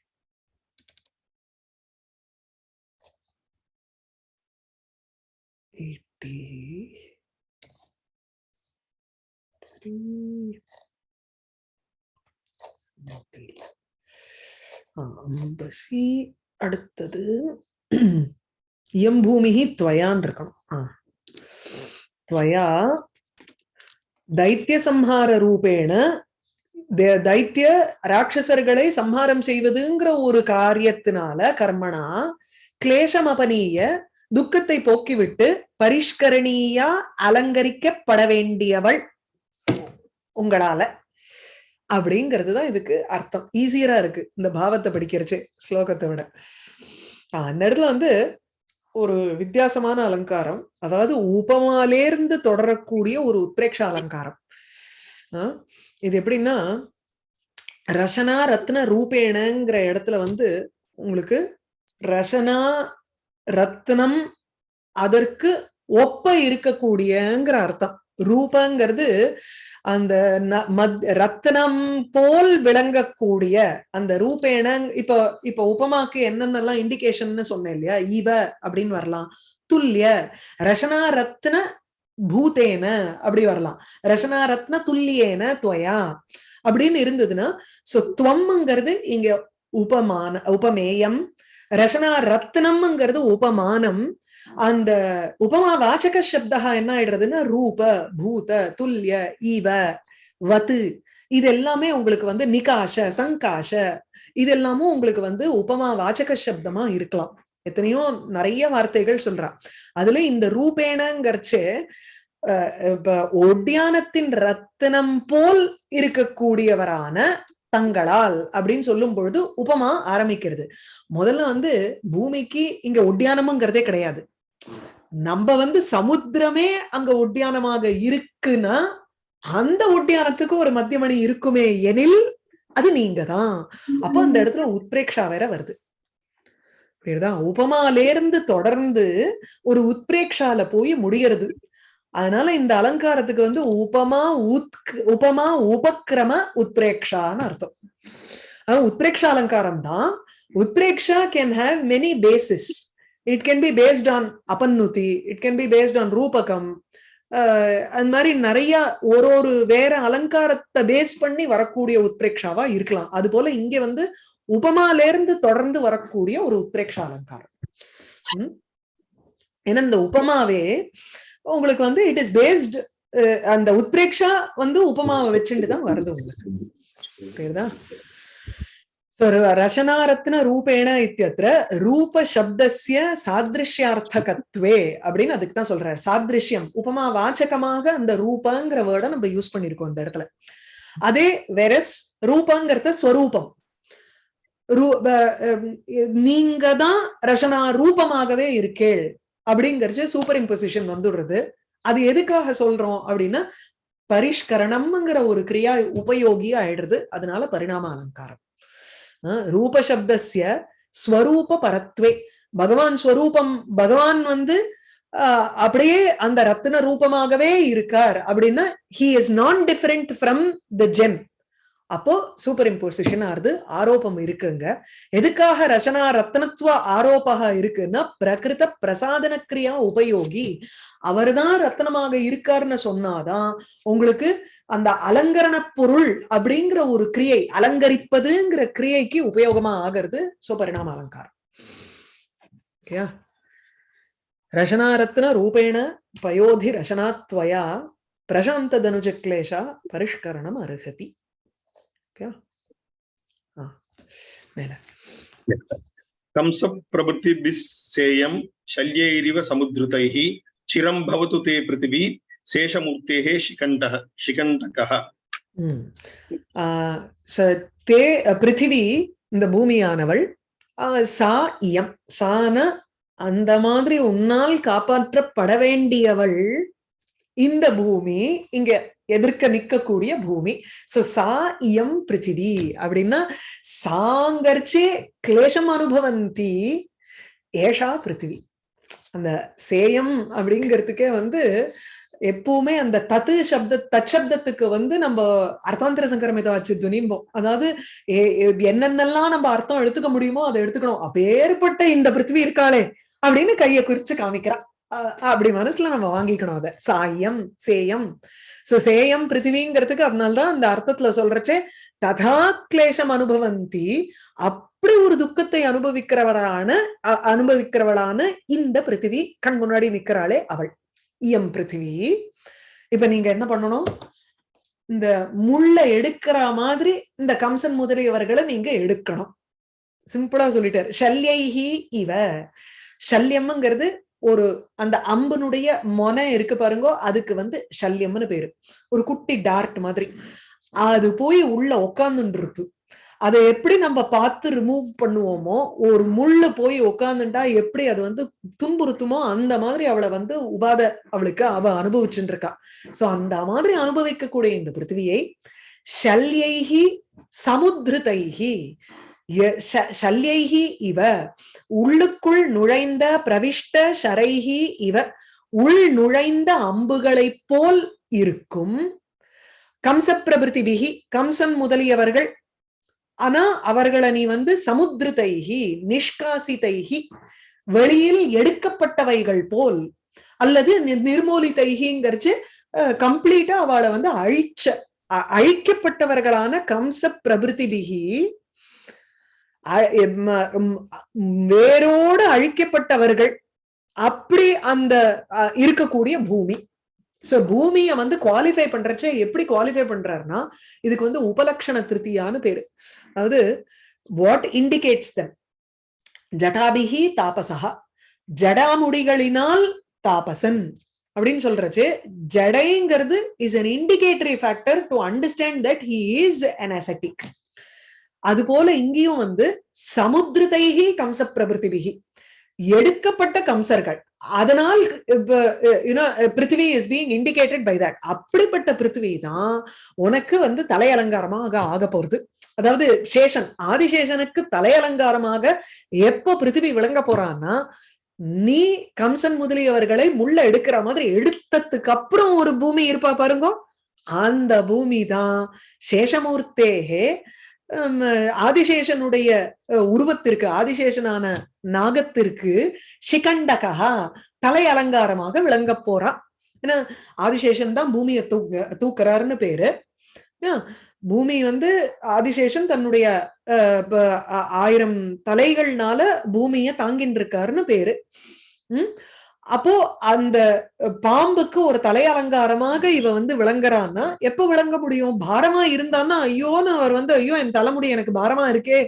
எயிட்டி அம்பசி அடுத்தது எம்பூமிகி துவயான் இருக்கணும். துவயா தைத்திய சம்ஹார ரூபேண தைத்திய ராட்சசர்களை சம்ஹாரம் செய்வதுங்கிற ஒரு காரியத்தினால கர்மனா கிளேஷம் அபனீய துக்கத்தை போக்கிவிட்டு பரிஷ்கரணியா அலங்கரிக்கப்பட வேண்டியவள் உங்களால. அப்படிங்கிறது தான் இதுக்கு அர்த்தம். ஈஸியரா இருக்கு இந்த பாவத்தை படிக்கிறச்சு ஸ்லோகத்தை விட. அந்த இடத்துல வந்து ஒரு வித்தியாசமான அலங்காரம் அதாவது உபமாலேருந்து தொடரக்கூடிய ஒரு உத்ரேக்ஷ அலங்காரம். ஆஹ் இது எப்படின்னா ரசனா ரத்ன ரூபேணங்கிற இடத்துல வந்து உங்களுக்கு ரசனா ரத்னம் அதற்கு ஒப்ப இருக்கக்கூடியங்கிற அர்த்தம். ரூபங்கிறது அந்த மத்- ரத்னம் போல் விளங்கக்கூடிய அந்த ரூபேண இப்ப இப்ப உபமாக்கு என்னென்னலாம் இண்டிகேஷன் சொன்னேன் இல்லையா? இவ அப்படின்னு வரலாம். துல்லிய ரசனா ரத்ன பூதேன அப்படி வரலாம். ரசனா ரத்ன துல்லியேன துவயா அப்படின்னு இருந்ததுன்னா சோ துவம்ங்கிறது இங்க உபமான உபமேயம். ரசனா ரத்னம்ங்கிறது உபமானம். அந்த உபமா வாச்சக சப்தா என்ன ஆயிடுறதுன்னா ரூப பூத துல்லிய ஈவ வத்து. இது எல்லாமே உங்களுக்கு வந்து நிகாஷ சங்காஷ. இது எல்லாமும் உங்களுக்கு வந்து உபமா வாச்சக சப்தமா இருக்கலாம். எத்தனையோ நிறைய வார்த்தைகள் சொல்றா அதுல இந்த ரூபேணங்கிறச்சு ஒட்டியானத்தின் ரத்தினம் போல் இருக்கக்கூடியவரான தங்களால் அப்படின்னு சொல்லும் பொழுது உபமா ஆரம்பிக்கிறது. முதல்ல வந்து பூமிக்கு இங்க ஒட்டியானம்ங்கிறதே கிடையாது. நம்ம வந்து சமுத்திரமே அங்க ஒட்டியானமாக இருக்குன்னா அந்த ஒட்டியானத்துக்கு ஒரு மத்தியமணி இருக்குமே எனில் அது நீங்க தான் அப்போ அந்த இடத்துல உத்பிரேக்ஷா வேற வருது. புரியுதா? உபமாலேருந்து தொடர்ந்து ஒரு உத்பிரேக்ஷால போய் முடியறது. அதனால இந்த அலங்காரத்துக்கு வந்து உபமா உத் உபமா உபக்கிரம உத்பிரேக்ஷான்னு அர்த்தம். ஆனா அலங்காரம் தான். உத்பிரேக்ஷா can have many basis it can be based on அபன்னுதி it can be based on ரூபகம். அது அந்த மாதிரி நிறைய ஒரு ஒரு வேற அலங்காரத்தை பேஸ் பண்ணி வரக்கூடிய உத்பிரேக்ஷாவா இருக்கலாம். அது போல இங்க வந்து உபமாலேருந்து தொடர்ந்து வரக்கூடிய ஒரு உத்ரேக்ஷ அலங்காரம் ஏன்னா இந்த உபமாவே உங்களுக்கு வந்து இட் இஸ் பேஸ்ட் அந்த உத்பிரேக்ஷா வந்து உபமாவை வச்சுட்டு தான் வருது உங்களுக்கு. புரியுதா? ரசனாரத்ன ரூபேண இத்தியத்திர ரூப சப்தசிய சாதிருஷ்யார்த்தகத்வே அப்படின்னு அதுக்கு தான் சொல்றாரு. சாதிருஷ்யம் உபமா வாச்சகமாக அந்த ரூபங்கிற வேர்டை நம்ம யூஸ் பண்ணிருக்கோம் இந்த இடத்துல. அதே வெரஸ் ரூபங்கிறத ஸ்வரூபம். நீங்க தான் ரசனா ரூபமாகவே இருக்கேள் அப்படிங்கறது சூப்பர் இம்போசிஷன் வந்துடுறது. அது எதுக்காக சொல்றோம் அப்படின்னா பரிஷ்கரணம்ங்கிற ஒரு கிரியா உபயோகி ஆயிடுறது. அதனால பரிணாம அலங்காரம். அஹ் ரூப ஸ்வரூப பரத்வே. பகவான் ஸ்வரூபம் பகவான் வந்து அப்படியே அந்த ரத்தின ரூபமாகவே இருக்கார் அப்படின்னா he is non different from the gem அப்போ சூப்பர் இம்போசிஷன் ஆறுது ஆரோபம் இருக்குங்க. எதுக்காக ரசனா ரத்னத்துவ ஆரோபகா இருக்குன்னா பிரகிருத பிரசாதன கிரியா உபயோகி அவர்தான் ரத்னமாக இருக்காருன்னு சொன்னாதான் உங்களுக்கு அந்த அலங்கரண பொருள் அப்படிங்கிற ஒரு கிரியை அலங்கரிப்பதுங்கிற கிரியைக்கு உபயோகமா ஆகிறது சோ பரிணாம அலங்காரம். ஓகேயா? ரசனாரத்ன ரூபேண பயோதி ரசனாத்வயா பிரசாந்த தனுஜ கிளேஷா பரிஷ்கரணம் அருகதி. ஓகேயா ஆ மேல कंस प्रभृतिभिस्सेयं शल्यैरिव समुद्धृतैः चिरं भवतु ते पृथिवी शेषमूर्तेः शिखण्डः शिखण्डकः ம். ஆ, ச- தே பிருத்திவி இந்த பூமியானவள் ஆ, சா இயம் சான அந்த மாதிரி உன்னால் காப்பாற்றப்பட வேண்டியவள் இந்த பூமி இங்க எதிர்க்க நிக்கக்கூடிய பூமி. சோ சா இயம் பிருத்திவி அப்படின்னா சாங்கர்ச்சே கிளேஷம் அனுபவந்தி ஏஷா பிருத்திவி. அந்த சேயம் அப்படிங்கிறதுக்கே வந்து எப்பவுமே அந்த தத்து சப்த தச்சப்தத்துக்கு வந்து நம்ம அர்த்தாந்திர சங்கரமித வச்சு துணிம்போம் அதாவது ஏ- என்னென்னலாம் நம்ம அர்த்தம் எடுத்துக்க முடியுமோ அதை எடுத்துக்கணும். அப்பேற்பட்ட இந்த பிருத்திவி இருக்காளே அப்படின்னு கையை குறிச்சு காமிக்கிறா. அப்படி மனசுல நம்ம வாங்கிக்கணும் அதை. சாயம் சேயம். சோ சேயம் பிருத்திவிங்கிறதுக்கு அதனால்தான் அந்த அர்த்தத்துல சொல்றச்சே ததா கிளேஷம் அனுபவந்தி அப்படி ஒரு துக்கத்தை அனுபவிக்கிறவளான அ- அனுபவிக்கிறவளான இந்த பிருத்திவி கண் முன்னாடி நிக்கிறாளே அவள். இயம் பிருத்திவி. இப்ப நீங்க என்ன பண்ணணும்? இந்த முள்ள எடுக்கிற மாதிரி இந்த கம்சன் முதலியவர்களை நீங்க எடுக்கணும். சிம்பிளா சொல்லிட்டாரு. ஷல்யைஹி இவ. ஷல்யம்ங்கிறது ஒரு அந்த அம்பனுடைய மொனை இருக்கு பாருங்க அதுக்கு வந்து ஷல்யம்னு பேரு. ஒரு குட்டி டார்ட் மாதிரி. அது போய் உள்ள உக்காந்துருக்கு அதை எப்படி நம்ம பார்த்து ரிமூவ் பண்ணுவோமோ ஒரு முள்ள போய் உக்காந்துட்டா எப்படி அது வந்து துன்புறுத்துமோ அந்த மாதிரி அவளை வந்து உபாத அவளுக்கு அவ அனுபவிச்சுட்டு இருக்கா சோ அந்த மாதிரி அனுபவிக்கக்கூடிய இந்த பிருத்திவியை சல்யைகி சமுத்திரத்தைகி ய- இவ. உள்ளுக்குள் நுழைந்த பிரவிஷ்ட ஷரைஹி இவ. உள் நுழைந்த அம்புகளைப் போல் இருக்கும். கம்ச பிரபிருதிபிகி கம்சன் முதலியவர்கள். ஆனா அவர்களை நீ வந்து சமுத்திரத்தைகி நிஷ்காசிதைஹி. வெளியில் எடுக்கப்பட்டவைகள் போல். அல்லது நி- கம்ப்ளீட்டா அவளை வந்து அழிச்ச அழிக்கப்பட்டவர்களான கம்ச பிரபிருதிபிகி அ- வேரோடு அழிக்கப்பட்டவர்கள் அப்படி அந்த இருக்கக்கூடிய பூமி. சோ பூமிய வந்து குவாலிஃபை பண்றச்சே எப்படி குவாலிஃபை பண்றாருன்னா இதுக்கு வந்து உபலக்ஷண திருத்தியான்னு பேரு. அதாவது வாட் இண்டிகேட்ஸ் தம் ஜடாபிகி தாபசா ஜடாமுடிகளினால் தாபசன். அப்படின்னு சொல்றச்சு ஜடைங்கிறது is an indicatory factor to understand that he is an ascetic அது போல இங்கேயும் வந்து சமுத்திரதைகி கம்ச பிரபிருத்திபிகி எடுக்கப்பட்ட கம்சர்கள். அதனால் பிருத்திவி is being indicated by that அப்படிப்பட்ட பிருத்திவி தான் உனக்கு வந்து தலையலங்காரமாக ஆக போறது அதாவது சேஷன் ஆதிசேஷனுக்கு தலையலங்காரமாக எப்ப பிருத்திவி விளங்க போறான்னா நீ கம்சன் முதலியவர்களை முள்ள எடுக்கிற மாதிரி எடுத்ததுக்கு அப்புறம் ஒரு பூமி இருப்பா பாருங்க. அந்த பூமி தான் சேஷமூர்த்தேகே ஆதிசேஷனுடைய உருவத்திற்கு ஆதிசேஷனான நாகத்திற்கு சிகண்டகா தலை அலங்காரமாக விளங்க போறான். ஏன்னா ஆதிசேஷன் தான் பூமியை தூக்க தூக்குறாருன்னு பேரு. பூமி வந்து ஆதிசேஷன் தன்னுடைய அஹ், ஆயிரம் தலைகள்னால பூமியை தாங்கின்னு இருக்காருன்னு பேரு. உம் அப்போ அந்த பாம்புக்கு ஒரு தலை அலங்காரமாக இவ வந்து விளங்குறான்னா எப்ப விளங்க முடியும்? பாரமா இருந்தான்னா ஐயோன்னு அவர் வந்து ஐயோ என் தலைமுடி எனக்கு பாரமா இருக்கே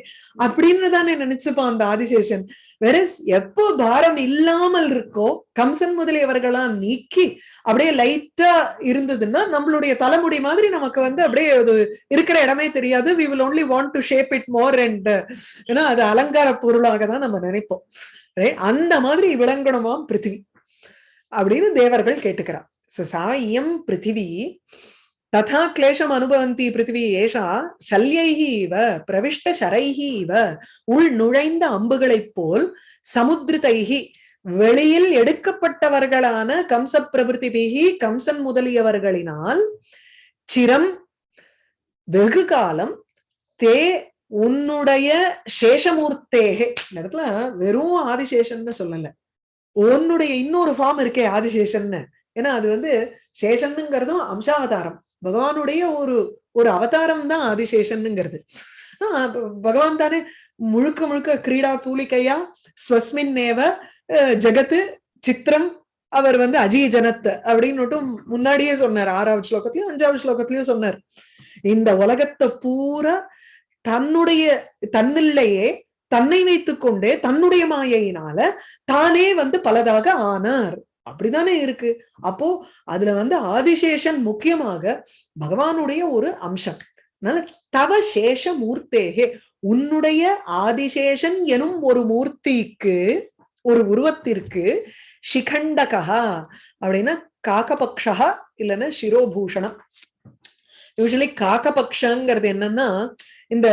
அப்படின்னு தானே நினைச்சுப்பான் அந்த ஆதிசேஷன். வெரஸ் எப்போ பாரம் இல்லாமல் இருக்கோ கம்சன் முதலியவர்களா நீக்கி அப்படியே லைட்டா இருந்ததுன்னா நம்மளுடைய தலைமுடி மாதிரி நமக்கு வந்து அப்படியே அது இருக்கிற இடமே தெரியாது. We will only want to shape it more and ஏன்னா அது அலங்கார பொருளாக தான் நம்ம நினைப்போம். அந்த மாதிரி விளங்கணுமாம் பிருத்திவி அப்படின்னு தேவர்கள் கேட்டுக்கிறார். சோ சா இயம் பிருத்திவி ததா கிளேஷம் அனுபவந்தி பிருத்திவி ஏஷா சல்யைஹி இவ பிரவிஷ்ட சரைஹி இவ உள் நுழைந்த அம்புகளைப் போல் சமுத்திரதைஹி வெளியில் எடுக்கப்பட்டவர்களான கம்ச பிரபிருத்திபிகி கம்சன் முதலியவர்களினால் சிரம் வெகு காலம் தே உன்னுடைய சேஷமூர்த்தேகே. இந்த இடத்துல வெறும் ஆதிசேஷன்னு சொல்லல. உன்னுடைய இன்னொரு ஃபார்ம் இருக்கே ஆதிசேஷன்னு. ஏன்னா அது வந்து சேஷன்னுங்கிறதும் அம்சாவதாரம். பகவானுடைய ஒரு ஒரு அவதாரம் தான் ஆதிசேஷன்னுங்கிறது. பகவான் தானே முழுக்க முழுக்க கிரீடா தூளிக்கையா ஸ்வஸ்மின் நேவ அஹ், ஜகத்து சித்திரம் அவர் வந்து அஜய் ஜனத் அப்படின்னு முன்னாடியே சொன்னார். ஆறாவது ஸ்லோகத்திலயும் அஞ்சாவது ஸ்லோகத்திலயும் சொன்னார். இந்த உலகத்தை பூரா தன்னுடைய தன்னில்லையே தன்னை வைத்துக் கொண்டே தன்னுடைய மாயையினால தானே வந்து பலதாக ஆனார். அப்படிதானே இருக்கு? அப்போ அதுல வந்து ஆதிசேஷன் முக்கியமாக பகவானுடைய ஒரு அம்சம். அதனால தவ சேஷ மூர்த்தேகே உன்னுடைய ஆதிசேஷன் எனும் ஒரு மூர்த்திக்கு ஒரு உருவத்திற்கு சிகண்டகா அப்படின்னா காக்கபக்ஷா இல்லைன்னா சிரோபூஷணம் யூஸ்வலி காக்கபக்ஷங்கிறது என்னன்னா இந்த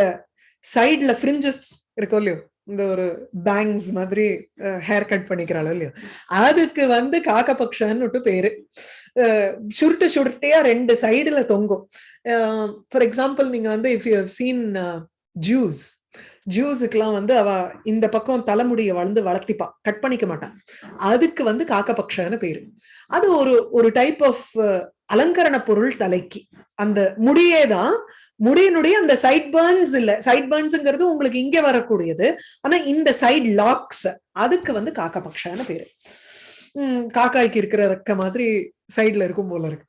சைடுல ஃப்ரிஞ்சஸ் இருக்கும் இல்லையோ இந்த ஒரு பேங்ஸ் மாதிரி ஹேர் கட் பண்ணிக்கிறாளோ இல்லையோ அதுக்கு வந்து காக்கபக்ஷன்னு பேரு. சுருட்டு சுருட்டையா ரெண்டு சைடுல தொங்கும். ஃபார் எக்ஸாம்பிள் நீங்க வந்து இஃப் யூ சீன் ஜூஸ் ஜூஸுக்கெல்லாம் வந்து அவ இந்த பக்கம் தலைமுடியை வளர்ந்து வளர்த்திப்பா. கட் பண்ணிக்க மாட்டான் அதுக்கு வந்து காக்கபக்ஷன்னு பேரு. அது ஒரு ஒரு டைப் ஆஃப் அலங்கரண பொருள் தலைக்கு. அந்த முடியே தான் முடியினுடைய அந்த சைட் பர்ன்ஸ் இல்ல. சைட் பர்ன்ஸ்ங்கிறது உங்களுக்கு இங்க வரக்கூடியது. ஆனா இந்த சைட் லாக்ஸ் அதுக்கு வந்து காக்கபக்ஷன்னு பேரு. உம் காக்காய்க்கு இருக்கிற ரக்க மாதிரி சைட்ல இருக்கும் போல இருக்கு.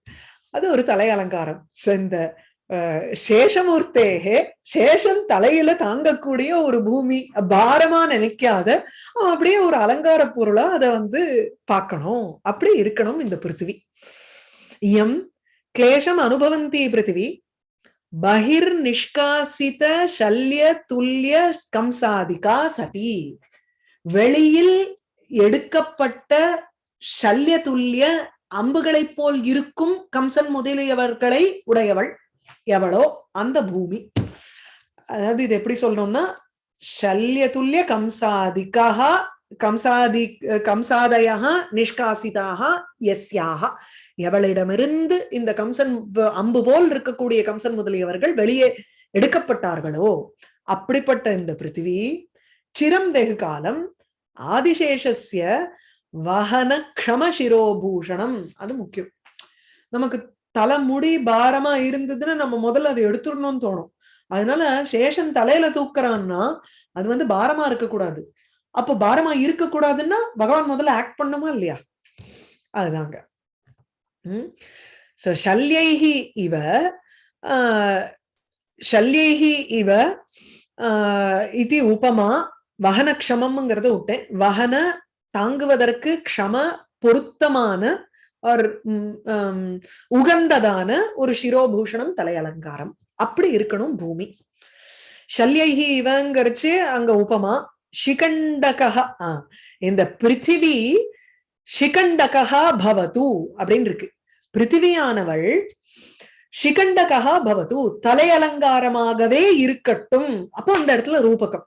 அது ஒரு தலை அலங்காரம். So, இந்த சேஷமூர்த்தேகே சேஷம் தலையில தாங்கக்கூடிய ஒரு பூமி பாரமா நினைக்காத அப்படியே ஒரு அலங்கார பொருளா அதை வந்து பார்க்கணும். அப்படி இருக்கணும் இந்த பிருத்திவி. யம் கிளேஷம் அனுபவந்தி பிருத்திவி பகிர் நிஷ்காசித சல்ய துல்லிய கம்சாதிகா சதி வெளியில் எடுக்கப்பட்ட சல்ய துல்லிய அம்புகளைப் போல் இருக்கும் கம்சன் முதலியவர்களை உடையவள் எவளோ? அந்த பூமி. அதாவது இது எப்படி சொல்றோம்னா சல்ய துல்லிய கம்சாதிகா கம்சாதி கம்சாதயா நிஷ்காசிதாக எஸ்யாக எவளிடமிருந்து இந்த கம்சன் அம்பு போல் இருக்கக்கூடிய கம்சன் முதலியவர்கள் வெளியே எடுக்கப்பட்டார்களோ? அப்படிப்பட்ட இந்த பிருத்திவி சிரம் வெகு காலம் ஆதிசேஷஸ்ய வகன க்ஷமசிரோபூஷணம் அது முக்கியம். நமக்கு தலைமுடி பாரமா இருந்ததுன்னா நம்ம முதல்ல அதை எடுத்துடணும்னு தோணும். அதனால சேஷன் தலையில தூக்குறான்னா அது வந்து பாரமா இருக்கக்கூடாது. அப்போ பாரமா இருக்கக்கூடாதுன்னா பகவான் முதல்ல ஆக்ட் பண்ணுமா இல்லையா? அதுதாங்க. உம் ஷல்யைஹி இவ ஆஹ், இவ ஆஹ், இது உபமா வகன க்ஷமம்ங்கிறத விட்டேன் வகன தாங்குவதற்கு க்ஷம பொருத்தமான ஒரு உகந்ததான ஒரு சிரோபூஷணம் தலை அலங்காரம் அப்படி இருக்கணும் பூமி ஷல்யைஹி இவங்கரிச்சு அங்க உபமா ஷிகண்டக இந்த பிருத்திவி ஷிகண்டகா பவது அப்படின்னு இருக்கு பிருத்திவியானவள் ஷிகண்டகா பவது தலை அலங்காரமாகவே இருக்கட்டும். அப்போ அந்த இடத்துல ரூபகம்.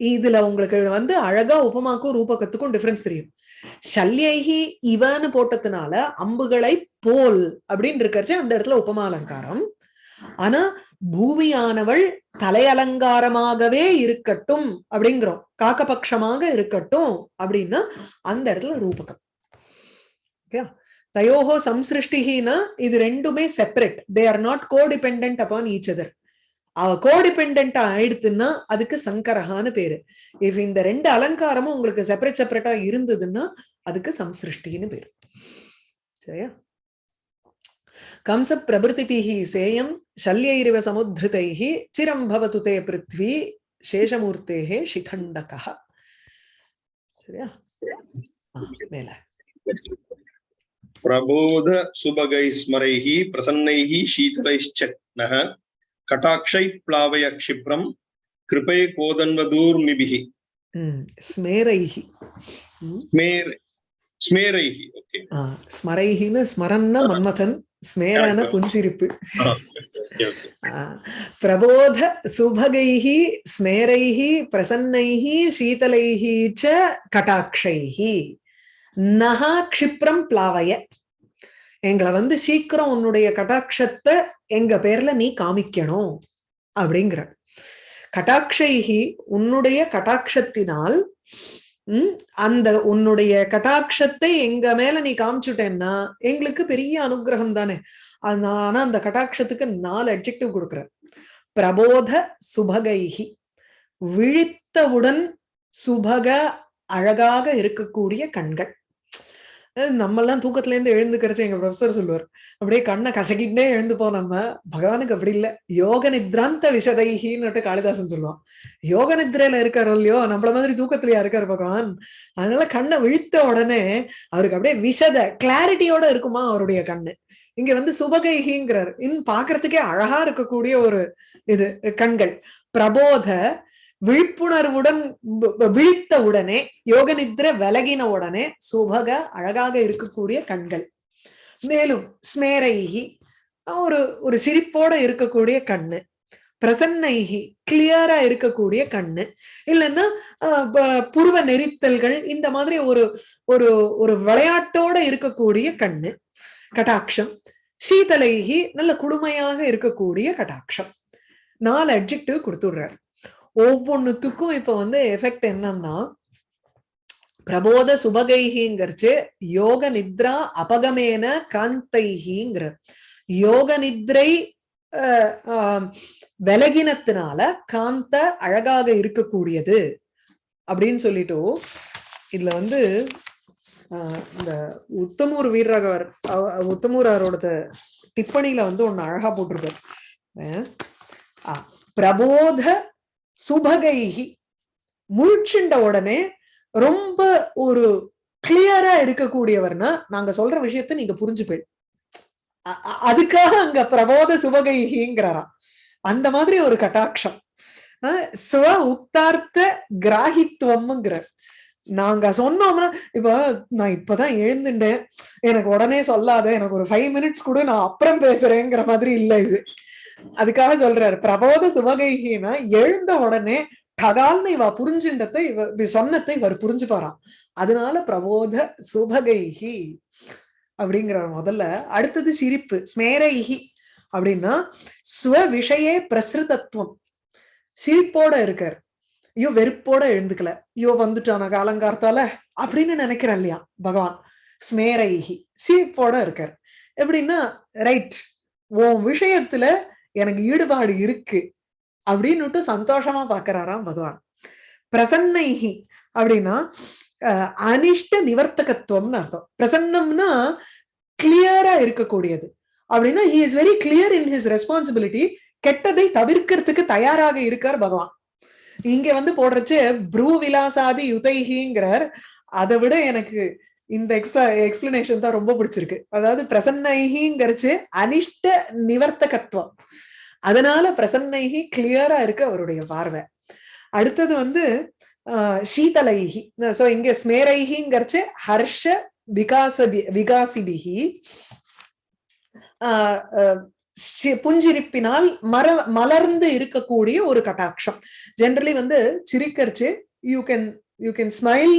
இதுல உங்களுக்கு வந்து அழகா உபமாக்கும் ரூபகத்துக்கும் டிஃபரன்ஸ் தெரியும். சல்யைஹி இவன்னு போட்டதுனால அம்புகளை போல் அப்படின்னு இருக்கறச்சு அந்த இடத்துல உபமா அலங்காரம். ஆனா பூமியானவள் தலை அலங்காரமாகவே இருக்கட்டும் அப்படிங்கிறோம். காக்கபட்சமாக இருக்கட்டும் அப்படின்னா அந்த இடத்துல ரூபகம். ஓகே தயோஹோ சம்சிருஷ்டிஹினா இது ரெண்டுமே separate they are not codependent upon each other அவ கோடிபெண்டா ஆயிடுத்துன்னா அதுக்கு சங்கரஹான்னு பேரு இஃப் இந்த ரெண்டு அலங்காரமும் உங்களுக்கு செப்பரேட் செப்பரேட்டா இருந்ததுன்னா அதுக்கு சம்சிருஷ்டின்னு பேரு சரியா கம்ச பிரபிருதிபிஹி சேயம் சல்யைரிவ சமுத்ருதைஹி சிரம் பவது தே பிருத்வி சேஷமூர்த்தேஹே சிகண்டகா சரியா ஆ, மேல प्रबोध सुभगैः स्मरैः प्रसन्नैः शीतलैश्च नः कटाक्षैः प्लावय क्षिप्रम् कृपे कोदन्वदूर्मिभिः ம் ஸ்மேரைஹி ம், स्मेर स्मेरैः ओके ஆ, ஸ்மரைஹின்னு ஸ்மரன்னா மன்மதன் ஸ்மேரான Correct. புஞ்சிரிப்பு ओके ओके ஆ, பிரபோத சுபகைः ஸ்மேரைः பிரசன்னைः சீதலைः ச கடாட்சைः நகா க்ஷிப்ரம் பிளாவய. எங்களை வந்து சீக்கிரம் உன்னுடைய கடாட்சத்தை எங்க பேர்ல நீ காமிக்கணும் அப்படிங்கிற கட்டாட்சைகி உன்னுடைய கட்டாட்சத்தினால் உம் அந்த உன்னுடைய கடாட்சத்தை எங்க மேல நீ காமிச்சுட்டேன்னா எங்களுக்கு பெரிய அனுகிரகம் தானே. ஆனா அந்த கடாட்சத்துக்கு நாலு அட்ஜெக்டிவ் கொடுக்குற பிரபோத சுபகைகி விழித்தவுடன் சுபக அழகாக இருக்கக்கூடிய கண்கள். நம்மெல்லாம் தூக்கத்துல இருந்து எழுந்துக்கிறச்சு எங்க ப்ரொஃபசர் சொல்லுவார். அப்படியே கண்ணை கசக்கிட்டே எழுந்துப்போம் நம்ம. பகவானுக்கு அப்படி இல்ல. யோக நித்ராந்த விஷதைஹின்னு காளிதாசன் சொல்லுவான். யோக நித்ரையில இருக்காரோ இல்லையோ நம்மள மாதிரி தூக்கத்திலயா இருக்காரு பகவான். அதனால கண்ணை விழித்த உடனே அவருக்கு அப்படியே விஷத கிளாரிட்டியோட இருக்குமா அவருடைய கண்ணு. இங்க வந்து சுபகைகிங்கிறார் இன் பாக்குறதுக்கே அழகா இருக்கக்கூடிய ஒரு இது கண்கள். பிரபோத விழிப்புணர்வுடன் விழித்த உடனே யோக நித்ர விலகின உடனே சுபக அழகாக இருக்கக்கூடிய கண்கள். மேலும் ஸ்மேரைகி ஒரு ஒரு சிரிப்போட இருக்கக்கூடிய கண்ணு. பிரசன்னைகி கிளியரா இருக்கக்கூடிய கண்ணு. இல்லைன்னா புருவ நெரித்தல்கள் இந்த மாதிரி ஒரு ஒரு ஒரு விளையாட்டோட இருக்கக்கூடிய கண்ணு கட்டாட்சம். சீதலைகி நல்ல குடுமையாக இருக்கக்கூடிய கட்டாட்சம். நாலு அப்ஜெக்டிவ் கொடுத்துடுறாரு. ஒவ்வொன்னுத்துக்கும் இப்ப வந்து எஃபெக்ட் என்னன்னா பிரபோத சுபகைஹிங்கிறச்சு யோக நித்ரா அபகமேன காந்தைஹிங்கிற. யோக நித்ரை விலகினத்தினால காந்த அழகாக இருக்கக்கூடியது அப்படின்னு சொல்லிட்டு இதுல வந்து ஆஹ், இந்த உத்தமூர் வீரராகவர் உத்தமூர் உத்தமூராரோட டிப்பணியில வந்து ஒண்ணு அழகா போட்டிருப்பார் அஹ், பிரபோத சுபகைகி முழிச்சுண்ட உடனே ரொம்ப ஒரு கிளியரா இருக்கக்கூடியவர்னா நாங்க சொல்ற விஷயத்த நீங்க புரிஞ்சுப்பேன் அதுக்காக அங்க பிரபோத சுபகைகிங்கிறாராம் அந்த மாதிரி ஒரு கட்டாட்சம். அஹ் ஸ்வ உத்தார்த்த கிராகித்துவம்ங்கிற நாங்க சொன்னோம்னா இப்ப நான் இப்பதான் எழுந்துட்டேன் எனக்கு உடனே சொல்லாத எனக்கு ஒரு ஃபைவ் மினிட்ஸ் கூட நான் அப்புறம் பேசுறேங்கிற மாதிரி இல்ல இது. அதுக்காக சொல்றாரு பிரபோத சுபகைகினா எழுந்த உடனே டகால்னு இவ புரிஞ்சின்றத்தை இவ சொன்னத்தை சொன்னதை இவர் புரிஞ்சுப்பாராம். அதனால பிரபோத சுபகைஹி அப்படிங்கிறார் முதல்ல. அடுத்தது சிரிப்பு ஸ்மேரைஹி அப்படின்னா சுவ விஷயே பிரசிருதத்துவம் சிரிப்போட இருக்கார். ஐயோ வெறுப்போட எழுந்துக்கல. ஐயோ வந்துட்டான காலங்கார்த்தால அப்படின்னு நினைக்கிறேன் இல்லையா பகவான். ஸ்மேரைஹி சிரிப்போட இருக்கார். எப்படின்னா ரைட் உன் விஷயத்துல எனக்கு ஈடுபாடு இருக்கு அப்படின்னுட்டு சந்தோஷமா பாக்குறாராம் பகவான். பிரசன்னைஹி அப்படின்னா அனிஷ்ட நிவர்த்தகத்துவம்னு அர்த்தம். பிரசன்னம்னா கிளியரா இருக்கக்கூடியது. அப்படின்னா he is very clear in his responsibility கெட்டதை தவிர்க்கிறதுக்கு தயாராக இருக்கார் பகவான். இங்க வந்து போடுறச்சு ப்ரூ விலாசாதி யுதைஹிங்கிறார். அதை விட எனக்கு இந்த எக்ஸ்ட்ரா எக்ஸ்பிளனேஷன் தான் ரொம்ப பிடிச்சிருக்கு. அதாவது பிரசன்னைஹிங்கிறச்சு அனிஷ்ட நிவர்த்தகத்துவம். அதனால பிரசன்னைஹி கிளியரா இருக்கு அவருடைய பார்வை. அடுத்தது வந்து ஆஹ் சீதலைஹி. சோ இங்க ஸ்மேரைஹிங்கிறச்சு ஹர்ஷ விகாசபி விகாசிபிகி ஆஹ் புஞ்சிரிப்பினால் மர மலர்ந்து இருக்கக்கூடிய ஒரு கட்டாட்சம். ஜென்ரலி வந்து சிரிக்கரிச்சு you can you can smile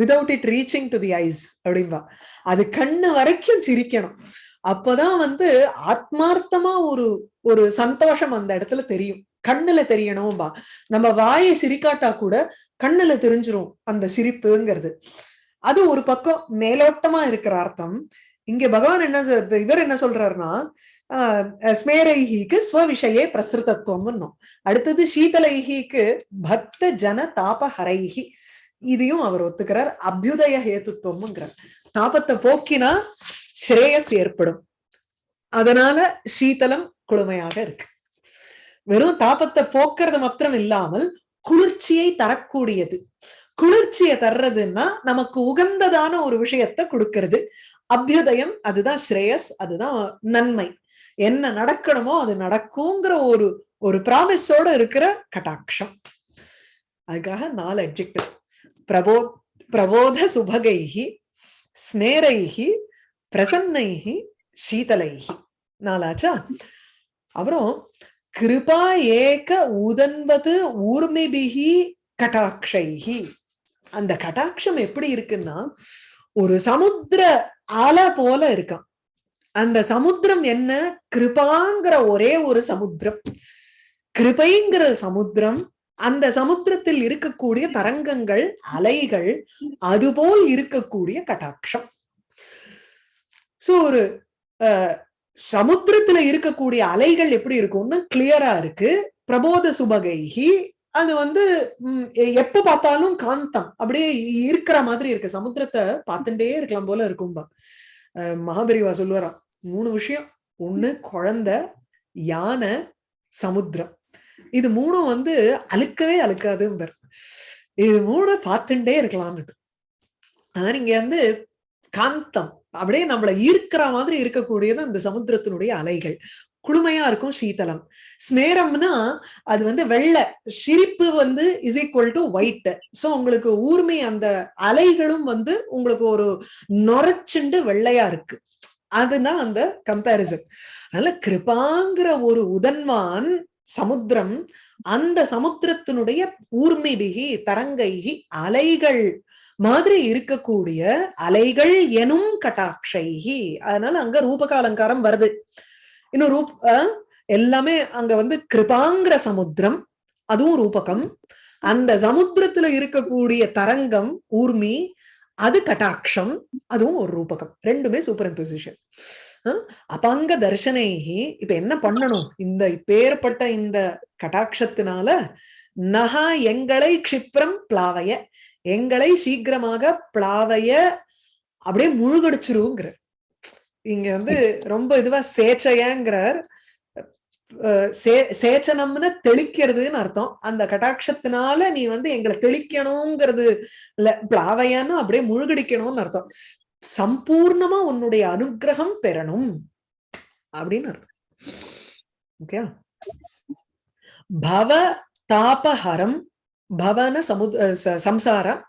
without it reaching to the eyes அப்படின்பா அது கண்ணு வரைக்கும் சிரிக்கணும். அப்பதான் வந்து ஆத்மார்த்தமா ஒரு ஒரு சந்தோஷம் அந்த இடத்துல தெரியும். கண்ணுல தெரியணும்பா. நம்ம வாயை சிரிக்காட்டா கூட கண்ணுல தெரிஞ்சிரும் அந்த சிரிப்புங்கிறது. அது ஒரு பக்கம் மேலோட்டமா இருக்கிற அர்த்தம். இங்க பகவான் என்ன இவர் என்ன சொல்றாருன்னா ஆஹ் ஸ்மேரைஹிக்கு ஸ்வவிஷயே பிரசிருதத்துவம் அடுத்தது சீதலைஹிக்கு பக்த ஜன தாபஹரைஹி இதையும் அவர் ஒத்துக்கிறார். அபியுதய ஹேத்துத்துவம்ங்கிறார். தாபத்தை போக்கினா ஸ்ரேயஸ் ஏற்படும். அதனால சீதளம் குளுமையாக இருக்கு. வெறும் தாபத்தை போக்குறது மாத்திரம் இல்லாமல் குளிர்ச்சியை தரக்கூடியது. குளிர்ச்சியை தர்றதுன்னா நமக்கு உகந்ததான ஒரு விஷயத்தை கொடுக்கறது. அபியுதயம் அதுதான் ஸ்ரேயஸ் அதுதான் நன்மை. என்ன நடக்கணுமோ அது நடக்குங்கிற ஒரு ஒரு ப்ராமிஸோட இருக்கிற கட்டாட்சம். அதுக்காக நாலு அட்ஜெக்டிவ் பிரபோ பிரபோத சுபகைஹி ஸ்மேரைஹி பிரசன்னைஹி சீதலைஹி நாலாச்சா அப்புறம் கிருபா ஏக உதன்பது ஊர்மிபிகி கட்டாட்சைஹி அந்த கட்டாட்சம் எப்படி இருக்குன்னா ஒரு சமுத்திர அலை போல இருக்கான் அந்த சமுத்திரம் என்ன? கிருபாங்கிற ஒரே ஒரு சமுத்திரம். கிருபைங்கிற சமுத்திரம் அந்த சமுத்திரத்தில் இருக்கக்கூடிய தரங்கங்கள் அலைகள் அதுபோல் இருக்கக்கூடிய கட்டாட்சம். சோ ஒரு அஹ், சமுத்திரத்துல இருக்கக்கூடிய அலைகள் எப்படி இருக்கும்னா கிளியரா இருக்கு. பிரபோத சுபகைஹி அது வந்து எ- எப்ப பார்த்தாலும் காந்தம். அப்படியே இருக்கிற மாதிரி இருக்கு. சமுத்திரத்தை பார்த்துட்டே இருக்கலாம் போல இருக்கும்பா அஹ், மகாபெரிவா சொல்லுவாராம் மூணு விஷயம். ஒண்ணு குழந்தை யானை சமுத்திரம். இது மூணும் வந்து அழுக்கவே அழுக்காதும்பர். இது மூணு பார்த்துட்டே இருக்கலாம்னு அதான் இங்க வந்து காந்தம். அப்படியே நம்மள ஈர்க்கிற மாதிரி இருக்கக்கூடியது அந்த சமுத்திரத்தினுடைய அலைகள். குளுமையா இருக்கும் சீதளம். ஸ்மேரம்னா அது வந்து வெள்ளை. சிரிப்பு வந்து is equal to white so உங்களுக்கு ஊர்மை அந்த அலைகளும் வந்து உங்களுக்கு ஒரு நொரச்சுண்டு வெள்ளையா இருக்கு. அதுதான் அந்த கம்பேரிசன் அதனால கிருபாங்கிற ஒரு உதன்வான் சமுத்திரம் அந்த சமுத்திரத்தினுடைய ஊர்மிபிகி தரங்கைகி அலைகள் மாதிரி இருக்கக்கூடிய அலைகள் எனும் கட்டாட்சைகி. அதனால அங்க ரூபக அலங்காரம் வருது. இன்னும் ரூப் அஹ், எல்லாமே அங்க வந்து கிருபாங்கிற சமுத்திரம் அதுவும் ரூபகம். அந்த சமுத்திரத்துல இருக்கக்கூடிய தரங்கம் ஊர்மி அது கட்டாட்சம் அதுவும் ஒரு ரூபகம். ரெண்டுமே சூப்பர் இம்போசிஷன் அபங்க தர்ஷனைகி இப்ப என்ன பண்ணணும்? இந்த பேர்பட்ட இந்த கட்டாட்சத்தினால நகா எங்களை க்ஷிப்ரம் பிளாவைய எங்களை சீக்கிரமாக பிளாவைய அப்படியே முழுகடிச்சிருங்கிற இங்க வந்து ரொம்ப இதுவா சேச்சையங்கிறார். சே- சேச்சனம்னு தெளிக்கிறதுன்னு அர்த்தம். அந்த கட்டாட்சத்தினால நீ வந்து எங்களை தெளிக்கணுங்கிறது இல்ல பிளாவையான்னு அப்படியே முழுகடிக்கணும்னு அர்த்தம். சம்பூர்ணமா உன்னுடைய அனுக்கிரகம் பெறணும். அப்படின்னு அர்த்தம். ஓகே பவ தாபஹரம் பவன சமுத சம்சாரம்.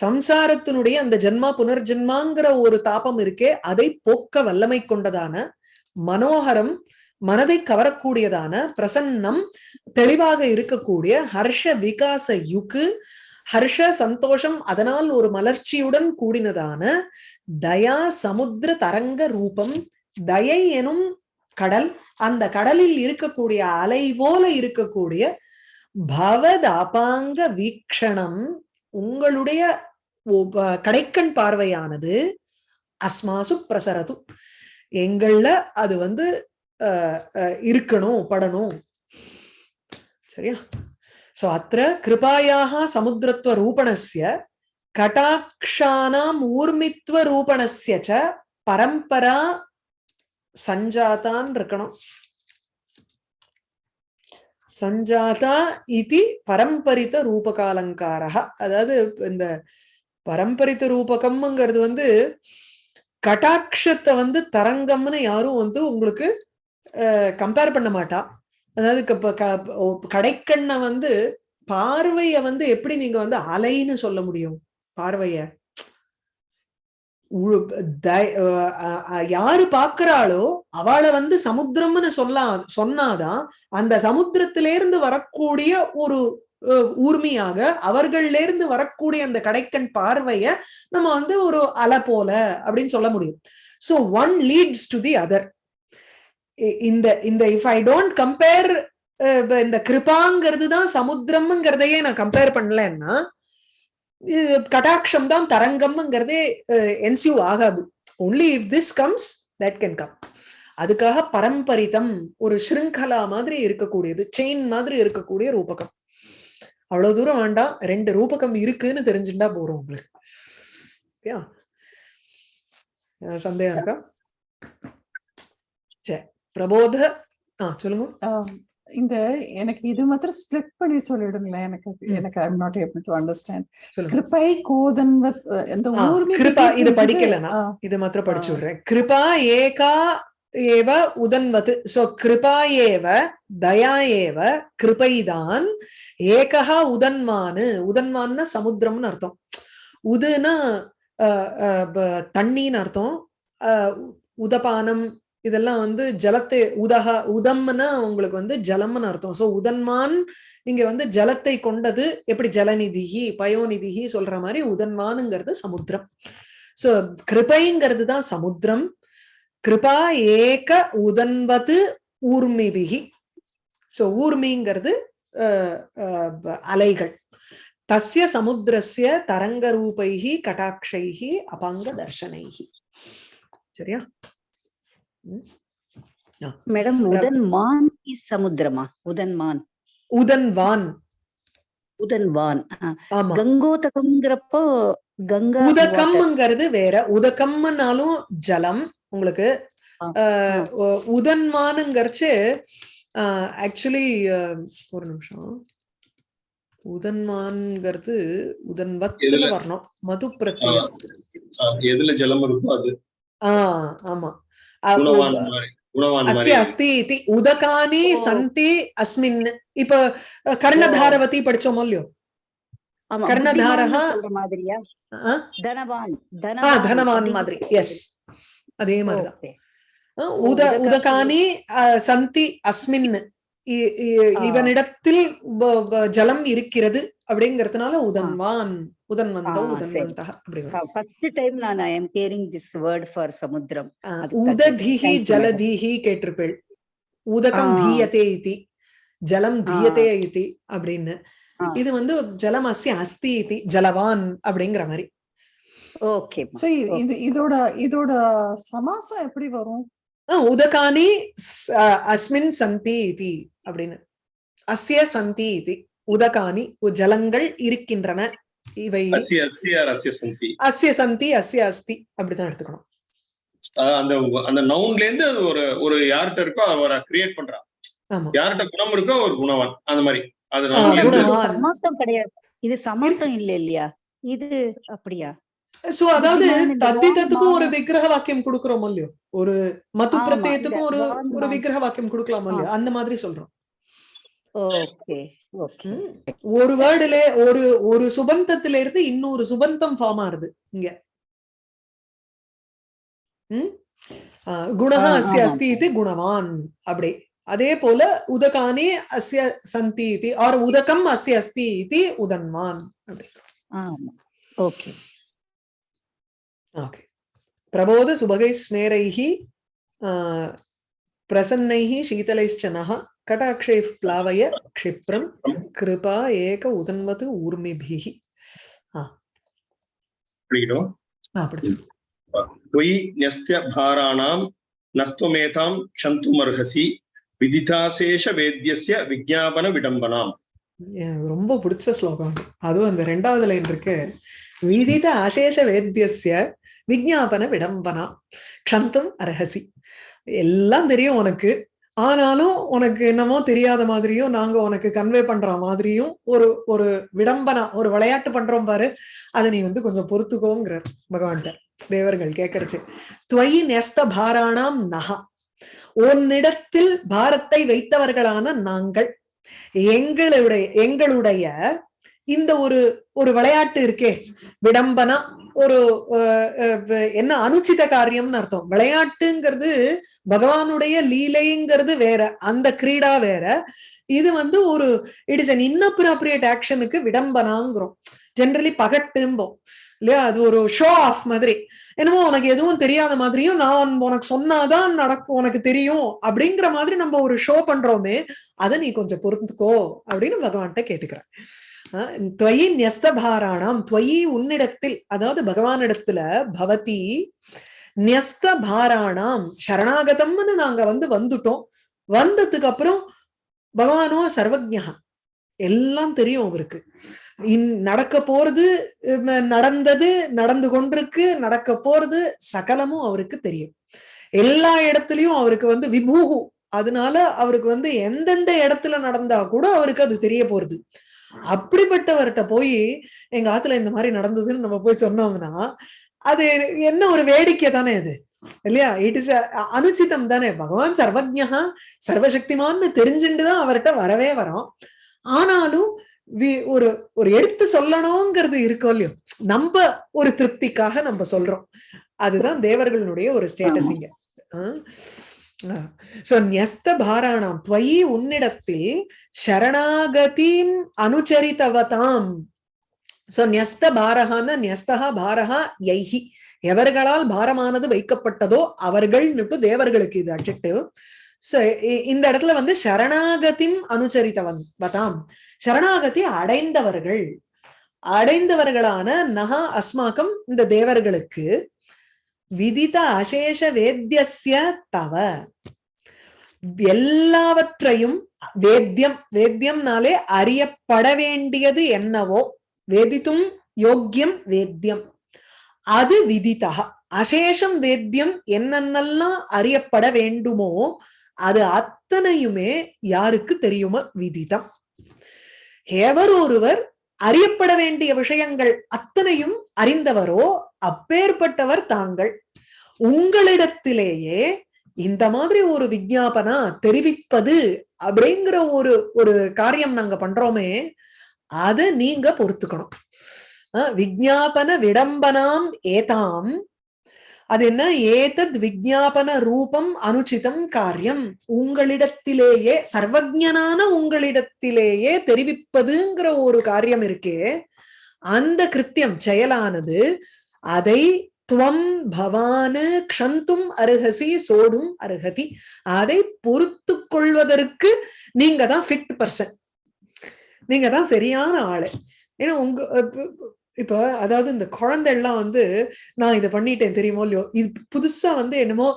சம்சாரத்தினுடைய அந்த ஜென்மா புனர்ஜென்மாங்கிற ஒரு தாபம் இருக்கே அதை போக்க வல்லமை கொண்டதான மனோகரம் மனதை கவரக்கூடியதான பிரசன்னம் தெளிவாக இருக்கக்கூடிய ஹர்ஷ விகாச யுக்கு ஹர்ஷ சந்தோஷம் அதனால் ஒரு மலர்ச்சியுடன் கூடினதான தயா சமுத்திர தரங்க ரூபம் தயை எனும் கடல் அந்த கடலில் இருக்கக்கூடிய அலை போல இருக்கக்கூடிய பவதாபாங்க வீக்ஷணம் உங்களுடைய கடைக்கண் பார்வையானது அஸ்மாசு பிரசரது. எங்கள்ல அது வந்து அஹ், அஹ், இருக்கணும் படணும். சரியா? சோ அத்திர கிருபாயாக சமுத்திரத்துவ ரூபணஸ்ய கட்டாட்சானாம் ஊர்மித்வ ரூபணஸ்ய பரம்பரா சஞ்சாதான் இருக்கணும். சஞ்சாதா இது பரம்பரித்த ரூபகாலங்காரா அதாவது இந்த பரம்பரித்த ரூபகம்ங்கிறது வந்து கட்டாட்சத்தை வந்து தரங்கம்னு யாரும் வந்து உங்களுக்கு கம்பேர் பண்ண மாட்டா. அதாவது க- கடைக்கண்ணை வந்து பார்வைய வந்து எப்படி நீங்க வந்து அலைன்னு சொல்ல முடியும்? பார்வைய. உ- யாரு பாக்குறாளோ அவளை வந்து சமுத்திரம்னு சொல்லா சொன்னாதான் அந்த சமுத்திரத்திலிருந்து வரக்கூடிய ஒரு அஹ், ஊர்மியாக அவர்கள்ல இருந்து வரக்கூடிய அந்த கடைக்கண் பார்வைய நம்ம வந்து ஒரு அலை போல அப்படின்னு சொல்ல முடியும். So one leads to the other இந்த இந்த இஃப் ஐ டோன்ட் கம்பேர் இந்த கிருபாங்கிறது தான் சமுத்திரம்ங்கிறதையே நான் கம்பேர் பண்ணலன்னா கடாட்சம் தான் தரங்கம்ங்கிறதே என்சியூ ஆகாது. Only if this comes that can come அதுக்காக பரம்பரிதம் ஒரு ஸ்ருங்கலா மாதிரி இருக்கக்கூடியது செயின் மாதிரி இருக்கக்கூடிய ரூபகம். அவ்வளவு தூரம் வேண்டாம் ரெண்டு ரூபகம் இருக்குன்னு தெரிஞ்சுட்டா போறோம் உங்களுக்கு. ஓகேயா சந்தேகம் இருக்கா? சரி பிரபோத ஆ சொல்லுங்க. இந்த எனக்கு இது மாத்திரம் ஸ்பிளிட் பண்ணி சொல்லிடுங்களேன். எனக்கு எனக்கு I'm not able to understand கிருப்பை கோதன்வத் இந்த ஆ, ஊர்மி கிருபா, இது. படிக்கலைனா? இது மாத்திரம் படிச்சு. விடுறேன். கிருபா ஏகா ஏவ உதன்வத் சோ கிருபா ஏவ தயா ஏவ கிருபைதான் ஏகா உதன்மானு உதன்மான்னா சமுத்திரம்னு அர்த்தம். உதுனா தண்ணின்னு அர்த்தம். உதபானம் இதெல்லாம் வந்து ஜலத்தை உதகா உதம்னா உங்களுக்கு வந்து ஜலம்னு அர்த்தம். சோ உதன்மான் இங்க வந்து ஜலத்தை கொண்டது எப்படி? ஜலநிதிகி பயோநிதிகி சொல்ற மாதிரி உதன்மானுங்கிறது சமுத்திரம். சோ கிருபைங்கிறது தான் சமுத்திரம். கிருபா ஏக உதன்வது ஊர்மிபிகி சோ ஊர்மிங்கிறது அஹ், அலைகள். தஸ்ய சமுத்திரஸ்ய தரங்க ரூபைகி கடாட்சைஹி அபாங்க தர்ஷனைகி சரியா? மேடம் உதன்மான் இஸ் சமுத்திரமா? உதன்மான். உதன்வான். உதன்வான். கங்கோதகம்ங்கிறப்போ கங்கா water. உதகம்ங்கிறது வேற. உதகம்னாலும் ஜலம் உங்களுக்கு. உதன்மானுங்கிறச்சு ஆக்சுவலி ஒரு நிமிஷம். உதன்மான்ங்கிறது உதன்வத்துல? வரணும். மது பிரத்யம் ஆ, எதுல ஜலம் இருக்கோ அது. ஆஹ் ஆமா. அ- குணவான் மாதிரி குணவான் மாதிரி அஸ்ய அஸ்தி இதி உதகானி ஓ. சந்தி அஸ்மின் இப்ப அஹ், கர்ணதாரவதி படிச்சோமோ இல்லையோ ஆமா கர்ணதாரஹ. புத்திமான்னு சொல்ற மாதிரியா ஆ? தனவான் ஆ தனவான் தனவான் அப்படிங்கிற மாதிரி எஸ் அதே மாதிரிதான் உத உதகானி. சந்தி அஸ்மின். இவனிடத்தில் ஜலம் இருக்கிறது அப்படிங்கறதுனால உதன்வான் அப்படி வரும். ஃபர்ஸ்ட் டைம் நான் I am hearing this word for சமுத்திரம். உததிஹி. ஜலதிஹி கேட்டிருப்பேள் உதகம். தீயதே இதி ஜலம். தீயதே இதி அப்படின்னு. இது வந்து ஜலம் அஸ்ய அஸ்தி இதி ஜலவான் அப்படிங்கிற மாதிரி ஓகே சோ இது இதோட இதோட சமாசம் எப்படி வரும் உதகானி அஸ்மின் சந்தி இதி அப்படின்னு. அஸ்ய சந்தி இதி உதகானி உ- ஜலங்கள் இருக்கின்றன. இவை அஸ்ய சந்தி. அஸ்ய அஸ்தி அப்படிதான் எடுத்துக்கணும். அந்த அந்த நவுன்ல இருந்து அது ஒரு ஒரு யார்கிட்ட இருக்கோ அவரை கிரியேட் பண்றான். ஆமா. யார்கிட்ட குணம் இருக்கோ ஒரு குணவான். அந்த மாதிரி. அது. சமாசம் கிடையாது. இது சமாசம் இல்ல இல்லையா? இது அப்படியா? சோ அதாவது தத்திதத்துக்கும் ஒரு விக்கிரக வாக்கியம் கொடுக்கிறோம் இல்லையோ? ஒரு ஆமா, பிரத்யத்துக்கும் ஒரு ஒரு. விக்கிரக வாக்கியம் கொடுக்கலாம் இல்லையோ? அந்த மாதிரி சொல்றோம். ஒரு வேர்டுல ஒரு ஒரு சுபந்தத்துல இருந்து இன்னொரு சுபந்தம் ஃபார்ம் ஆறுது இங்க. குணஹ அஸ்ய. அஸ்தி இது குணவான். அப்படி. அதே போல உதகானி அஸ்ய சந்தி இது ஆர் உதகம் அஸ்ய அஸ்தி இது உதன்வான் அப்படி. ஓகே. ஓகே பிரபோத சுபகை ஸ்மேரைஹி ஆஹ் பிரசன்னைः शीतलैश्च नः कटाक्षैः प्लावय क्षिप्रं कृपा एक उदन्वत् ऊर्मिभिः படிக்கணும் ஆ படிச்சு त्वयि न्यस्त्य भाराणां नस्त्वमेतां क्षन्तुमर्हसि விதிதாசேஷ வேத்தியஸ்ய விஜாபன விடம்பனாம் எனக்கு ரொம்ப பிடிச்ச ஸ்லோகம் அது. அதுவும் அந்த ரெண்டாவது லைன் இருக்கு விதித அசேஷ வேத்தியசிய விஜாபன விடம்பனா க்ஷந்தும் அர்ஹசி. எல்லாம் தெரியும் உனக்கு. ஆனாலும் உனக்கு என்னமோ தெரியாத மாதிரியும் நாங்க உனக்கு கன்வே பண்ற மாதிரியும் ஒரு ஒரு விடம்பனா ஒரு விளையாட்டு பண்றோம் பாரு. அதை நீ வந்து கொஞ்சம் பொறுத்துக்கோங்கிறார் பகவான்கிட்ட. தேவர்கள் கேட்கறச்சு துவயி நெஸ்த பாராணாம் நகா. உன்னிடத்தில் பாரத்தை வைத்தவர்களான நாங்கள். எங்களுடைய எங்களுடைய இந்த ஒரு ஒரு விளையாட்டு இருக்கே. விடம்பனா ஒரு அஹ், என்ன அனுச்சித காரியம்னு அர்த்தம். விளையாட்டுங்கிறது பகவானுடைய லீலைங்கிறது வேற. அந்த கிரீடா வேற. இது வந்து ஒரு இட் இஸ் அன் இன்னப்ராப்ரியேட் ஆக்ஷனுக்கு விடம்பனாங்கிறோம். ஜென்ரலி பகட்டும்போம். இல்லையா? அது ஒரு ஷோ ஆஃப் மாதிரி. என்னமோ உனக்கு எதுவும் தெரியாத மாதிரியும் நான் உனக்கு சொன்னாதான் நடக்கும் உனக்கு தெரியும் அப்படிங்கிற மாதிரி நம்ம ஒரு ஷோ பண்றோமே அதை நீ கொஞ்சம் பொறுத்துக்கோ அப்படின்னு பகவான்கிட்ட கேட்டுக்கிறேன் துவயி நியஸ்தபாராணாம் துவயி உன்னிடத்தில் அதாவது பகவானிடத்துல பவதி நியஸ்தபாராணாம் சரணாகதம்னு நாங்க வந்து வந்துட்டோம். வந்ததுக்கு அப்புறம் பகவானோ சர்வஜா எல்லாம் தெரியும் அவருக்கு. இன் நடக்க போறது நடந்தது நடந்து கொண்டிருக்கு நடக்க போறது சகலமும் அவருக்கு தெரியும். எல்லா இடத்துலயும் அவருக்கு வந்து விபூகு அதனால அவருக்கு வந்து எந்தெந்த இடத்துல நடந்தா கூட அவருக்கு அது தெரிய போறது. அப்படிப்பட்டவர்கிட்ட போய் எங்க ஆத்துல இந்த மாதிரி நடந்ததுன்னு நம்ம போய் சொன்னோம்னா அது என்ன ஒரு வேடிக்கை தானே அது இல்லையா? இட் இஸ் அனுச்சிதம் தானே. பகவான் சர்வஜா சர்வசக்திமான்னு தெரிஞ்சுட்டுதான் அவர்கிட்ட வரவே வரோம். ஆனாலும் ஒரு ஒரு எடுத்து சொல்லணுங்கிறது இருக்கோ இல்லையோ நம்ம ஒரு திருப்திக்காக நம்ம சொல்றோம். அதுதான் தேவர்களுடைய ஒரு ஸ்டேட்டஸ் இங்க. சோ நியஸ்த பாராணம் துவயி உன்னிடத்தில் சரணாகதிம் அனுச்சரித்தவதாம். சோ நியஸ்த பாரஹான நியஸ்தா பாரஹா யைஹி. எவர்களால் பாரமானது வைக்கப்பட்டதோ அவர்கள்னுட்டு தேவர்களுக்கு இது அட்ஜெக்டிவ் சோ இந்த இடத்துல வந்து சரணாகதிம் அனுச்சரித்தவன் வதாம் சரணாகதி அடைந்தவர்கள். அடைந்தவர்களான நகா அஸ்மாக்கம் இந்த தேவர்களுக்கு விதித அசேஷ வேத்தியஸ்ய தவ. எல்லாவற்றையும் வேத்தியம் வேத்தியம்னாலே அறியப்பட வேண்டியது என்னவோ? வேதித்தும் யோக்கியம் வேத்தியம். அது விதிதா அசேஷம் வேத்தியம் என்னென்னலாம் அறியப்பட வேண்டுமோ அது அத்தனையுமே யாருக்கு தெரியுமோ? விதிதம் எவர் ஒருவர் அறியப்பட வேண்டிய விஷயங்கள் அத்தனையும் அறிந்தவரோ அப்பேற்பட்டவர் தாங்கள். உங்களிடத்திலேயே இந்த மாதிரி ஒரு விஞ்ஞாபனா தெரிவிப்பது அப்படிங்கிற ஒரு ஒரு காரியம் நாங்க பண்றோமே அத நீங்க பொறுத்துக்கணும். விஜாபன விஞ்ஞாபன விடம்பனாம் ஏதாம் அது என்ன? ஏதத் விஜாபன ரூபம் அனுச்சிதம் காரியம். உங்களிடத்திலேயே சர்வஜனான உங்களிடத்திலேயே தெரிவிப்பதுங்கிற ஒரு காரியம் இருக்கே அந்த கிருத்தியம் செயலானது அதை துவம் பவானு க்ஷந்தும் அருகசி சோடும் அருகதி. அதை பொறுத்து கொள்வதற்கு நீங்க தான் ஃபிட் பர்சன் நீங்க தான் சரியான ஆளு. ஏன்னா உங்க இப்ப- அதாவது இந்த குழந்தை எல்லாம் வந்து நான் இதை பண்ணிட்டேன் தெரியுமோ இல்லையோ? இது புதுசா வந்து என்னமோ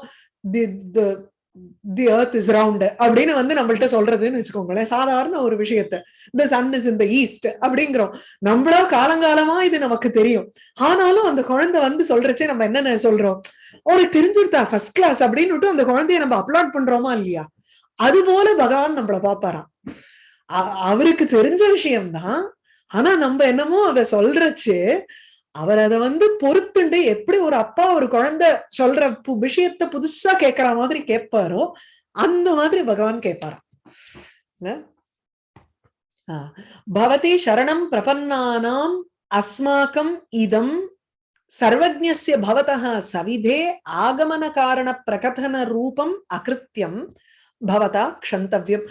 தி தி இஸ் ரவுண்ட் அப்படின்னு வந்து நம்மள்ட்ட சொல்றதுன்னு வச்சுக்கோங்களேன். சாதாரண ஒரு விஷயத்த. இந்த சன் இஸ் இந்த ஈஸ்ட் அப்படிங்கிறோம். நம்மளோ காலங்காலமா இது நமக்கு தெரியும். ஆனாலும் அந்த குழந்தை வந்து சொல்றச்சே நம்ம என்னென்ன சொல்றோம்? ஒரு தெரிஞ்சிருத்தா ஃபர்ஸ்ட் கிளாஸ் அப்படின்னு அந்த குழந்தைய நம்ம அப்லோட் பண்றோமா இல்லையா? அது போல பகவான் நம்மள பாப்பாராம் அவருக்கு தெரிஞ்ச விஷயம்தான். ஆனா நம்ம என்னமோ அத சொல்றச்சு அவர் அதை வந்து பொறுத்துண்டு எப்படி ஒரு அப்பா ஒரு குழந்தை சொல்ற பு- விஷயத்த புதுசா கேட்கற மாதிரி கேட்பாரோ அந்த மாதிரி பகவான் கேட்பாராம் பவதி சரணம் பிரபன்னானாம் அஸ்மாக்கம் இதம் சர்வஜ்ஞஸ்ய பவதः சவிதே ஆகமன காரண பிரகதன ரூபம் அகிருத்தியம் பவதா க்ஷந்தவ்யம்.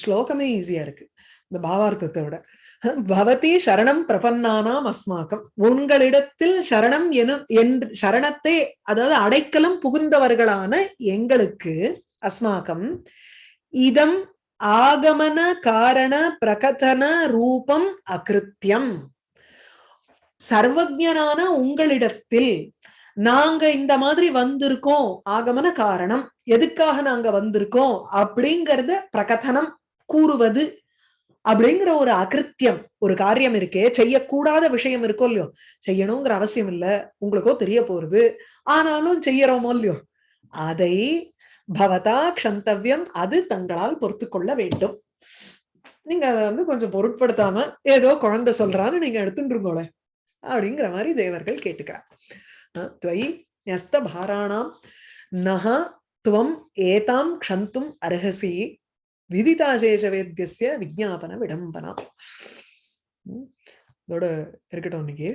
ஸ்லோகமே ஈஸியா இருக்கு. இந்த பாவார்த்தத்தை விட பவதி சரணம் பிரபன்னானாம் அஸ்மாக்கம். உங்களிடத்தில் சரணம் எனும் என்று சரணத்தை அதாவது அடைக்கலம் புகுந்தவர்களான எங்களுக்கு அஸ்மாக்கம். இதம் ஆகமன காரண பிரகதன ரூபம் அகிருத்தியம் சர்வஜனான உங்களிடத்தில் நாங்க இந்த மாதிரி வந்திருக்கோம் ஆகமன காரணம். எதுக்காக நாங்க வந்திருக்கோம்? அப்படிங்கறத பிரகதனம் கூறுவது அப்படிங்கிற ஒரு அகிருத்தியம் ஒரு காரியம் இருக்கே செய்யக்கூடாத விஷயம் இருக்கோ இல்லையோ செய்யணுங்கிற அவசியம் இல்ல உங்களுக்கோ தெரிய போறது ஆனாலும் செய்யறோமோ இல்லையோ அதை பவதா க்ஷந்தவியம் அது தங்களால் பொறுத்து கொள்ள வேண்டும். நீங்க அதை வந்து கொஞ்சம் பொருட்படுத்தாம ஏதோ குழந்தை சொல்றான்னு நீங்க எடுத்துட்டுருங்கோல அப்படிங்கிற மாதிரி தேவர்கள் கேட்டுக்கிறார். துவை துவயி பாராணாம் துவம் ஏதாம் க்ஷந்தும் அருகசி விதிதாசேஷ வேத்தியஸ்ய விஜாபன விடம்பனா இதோட இருக்கட்டும் இன்னைக்கு.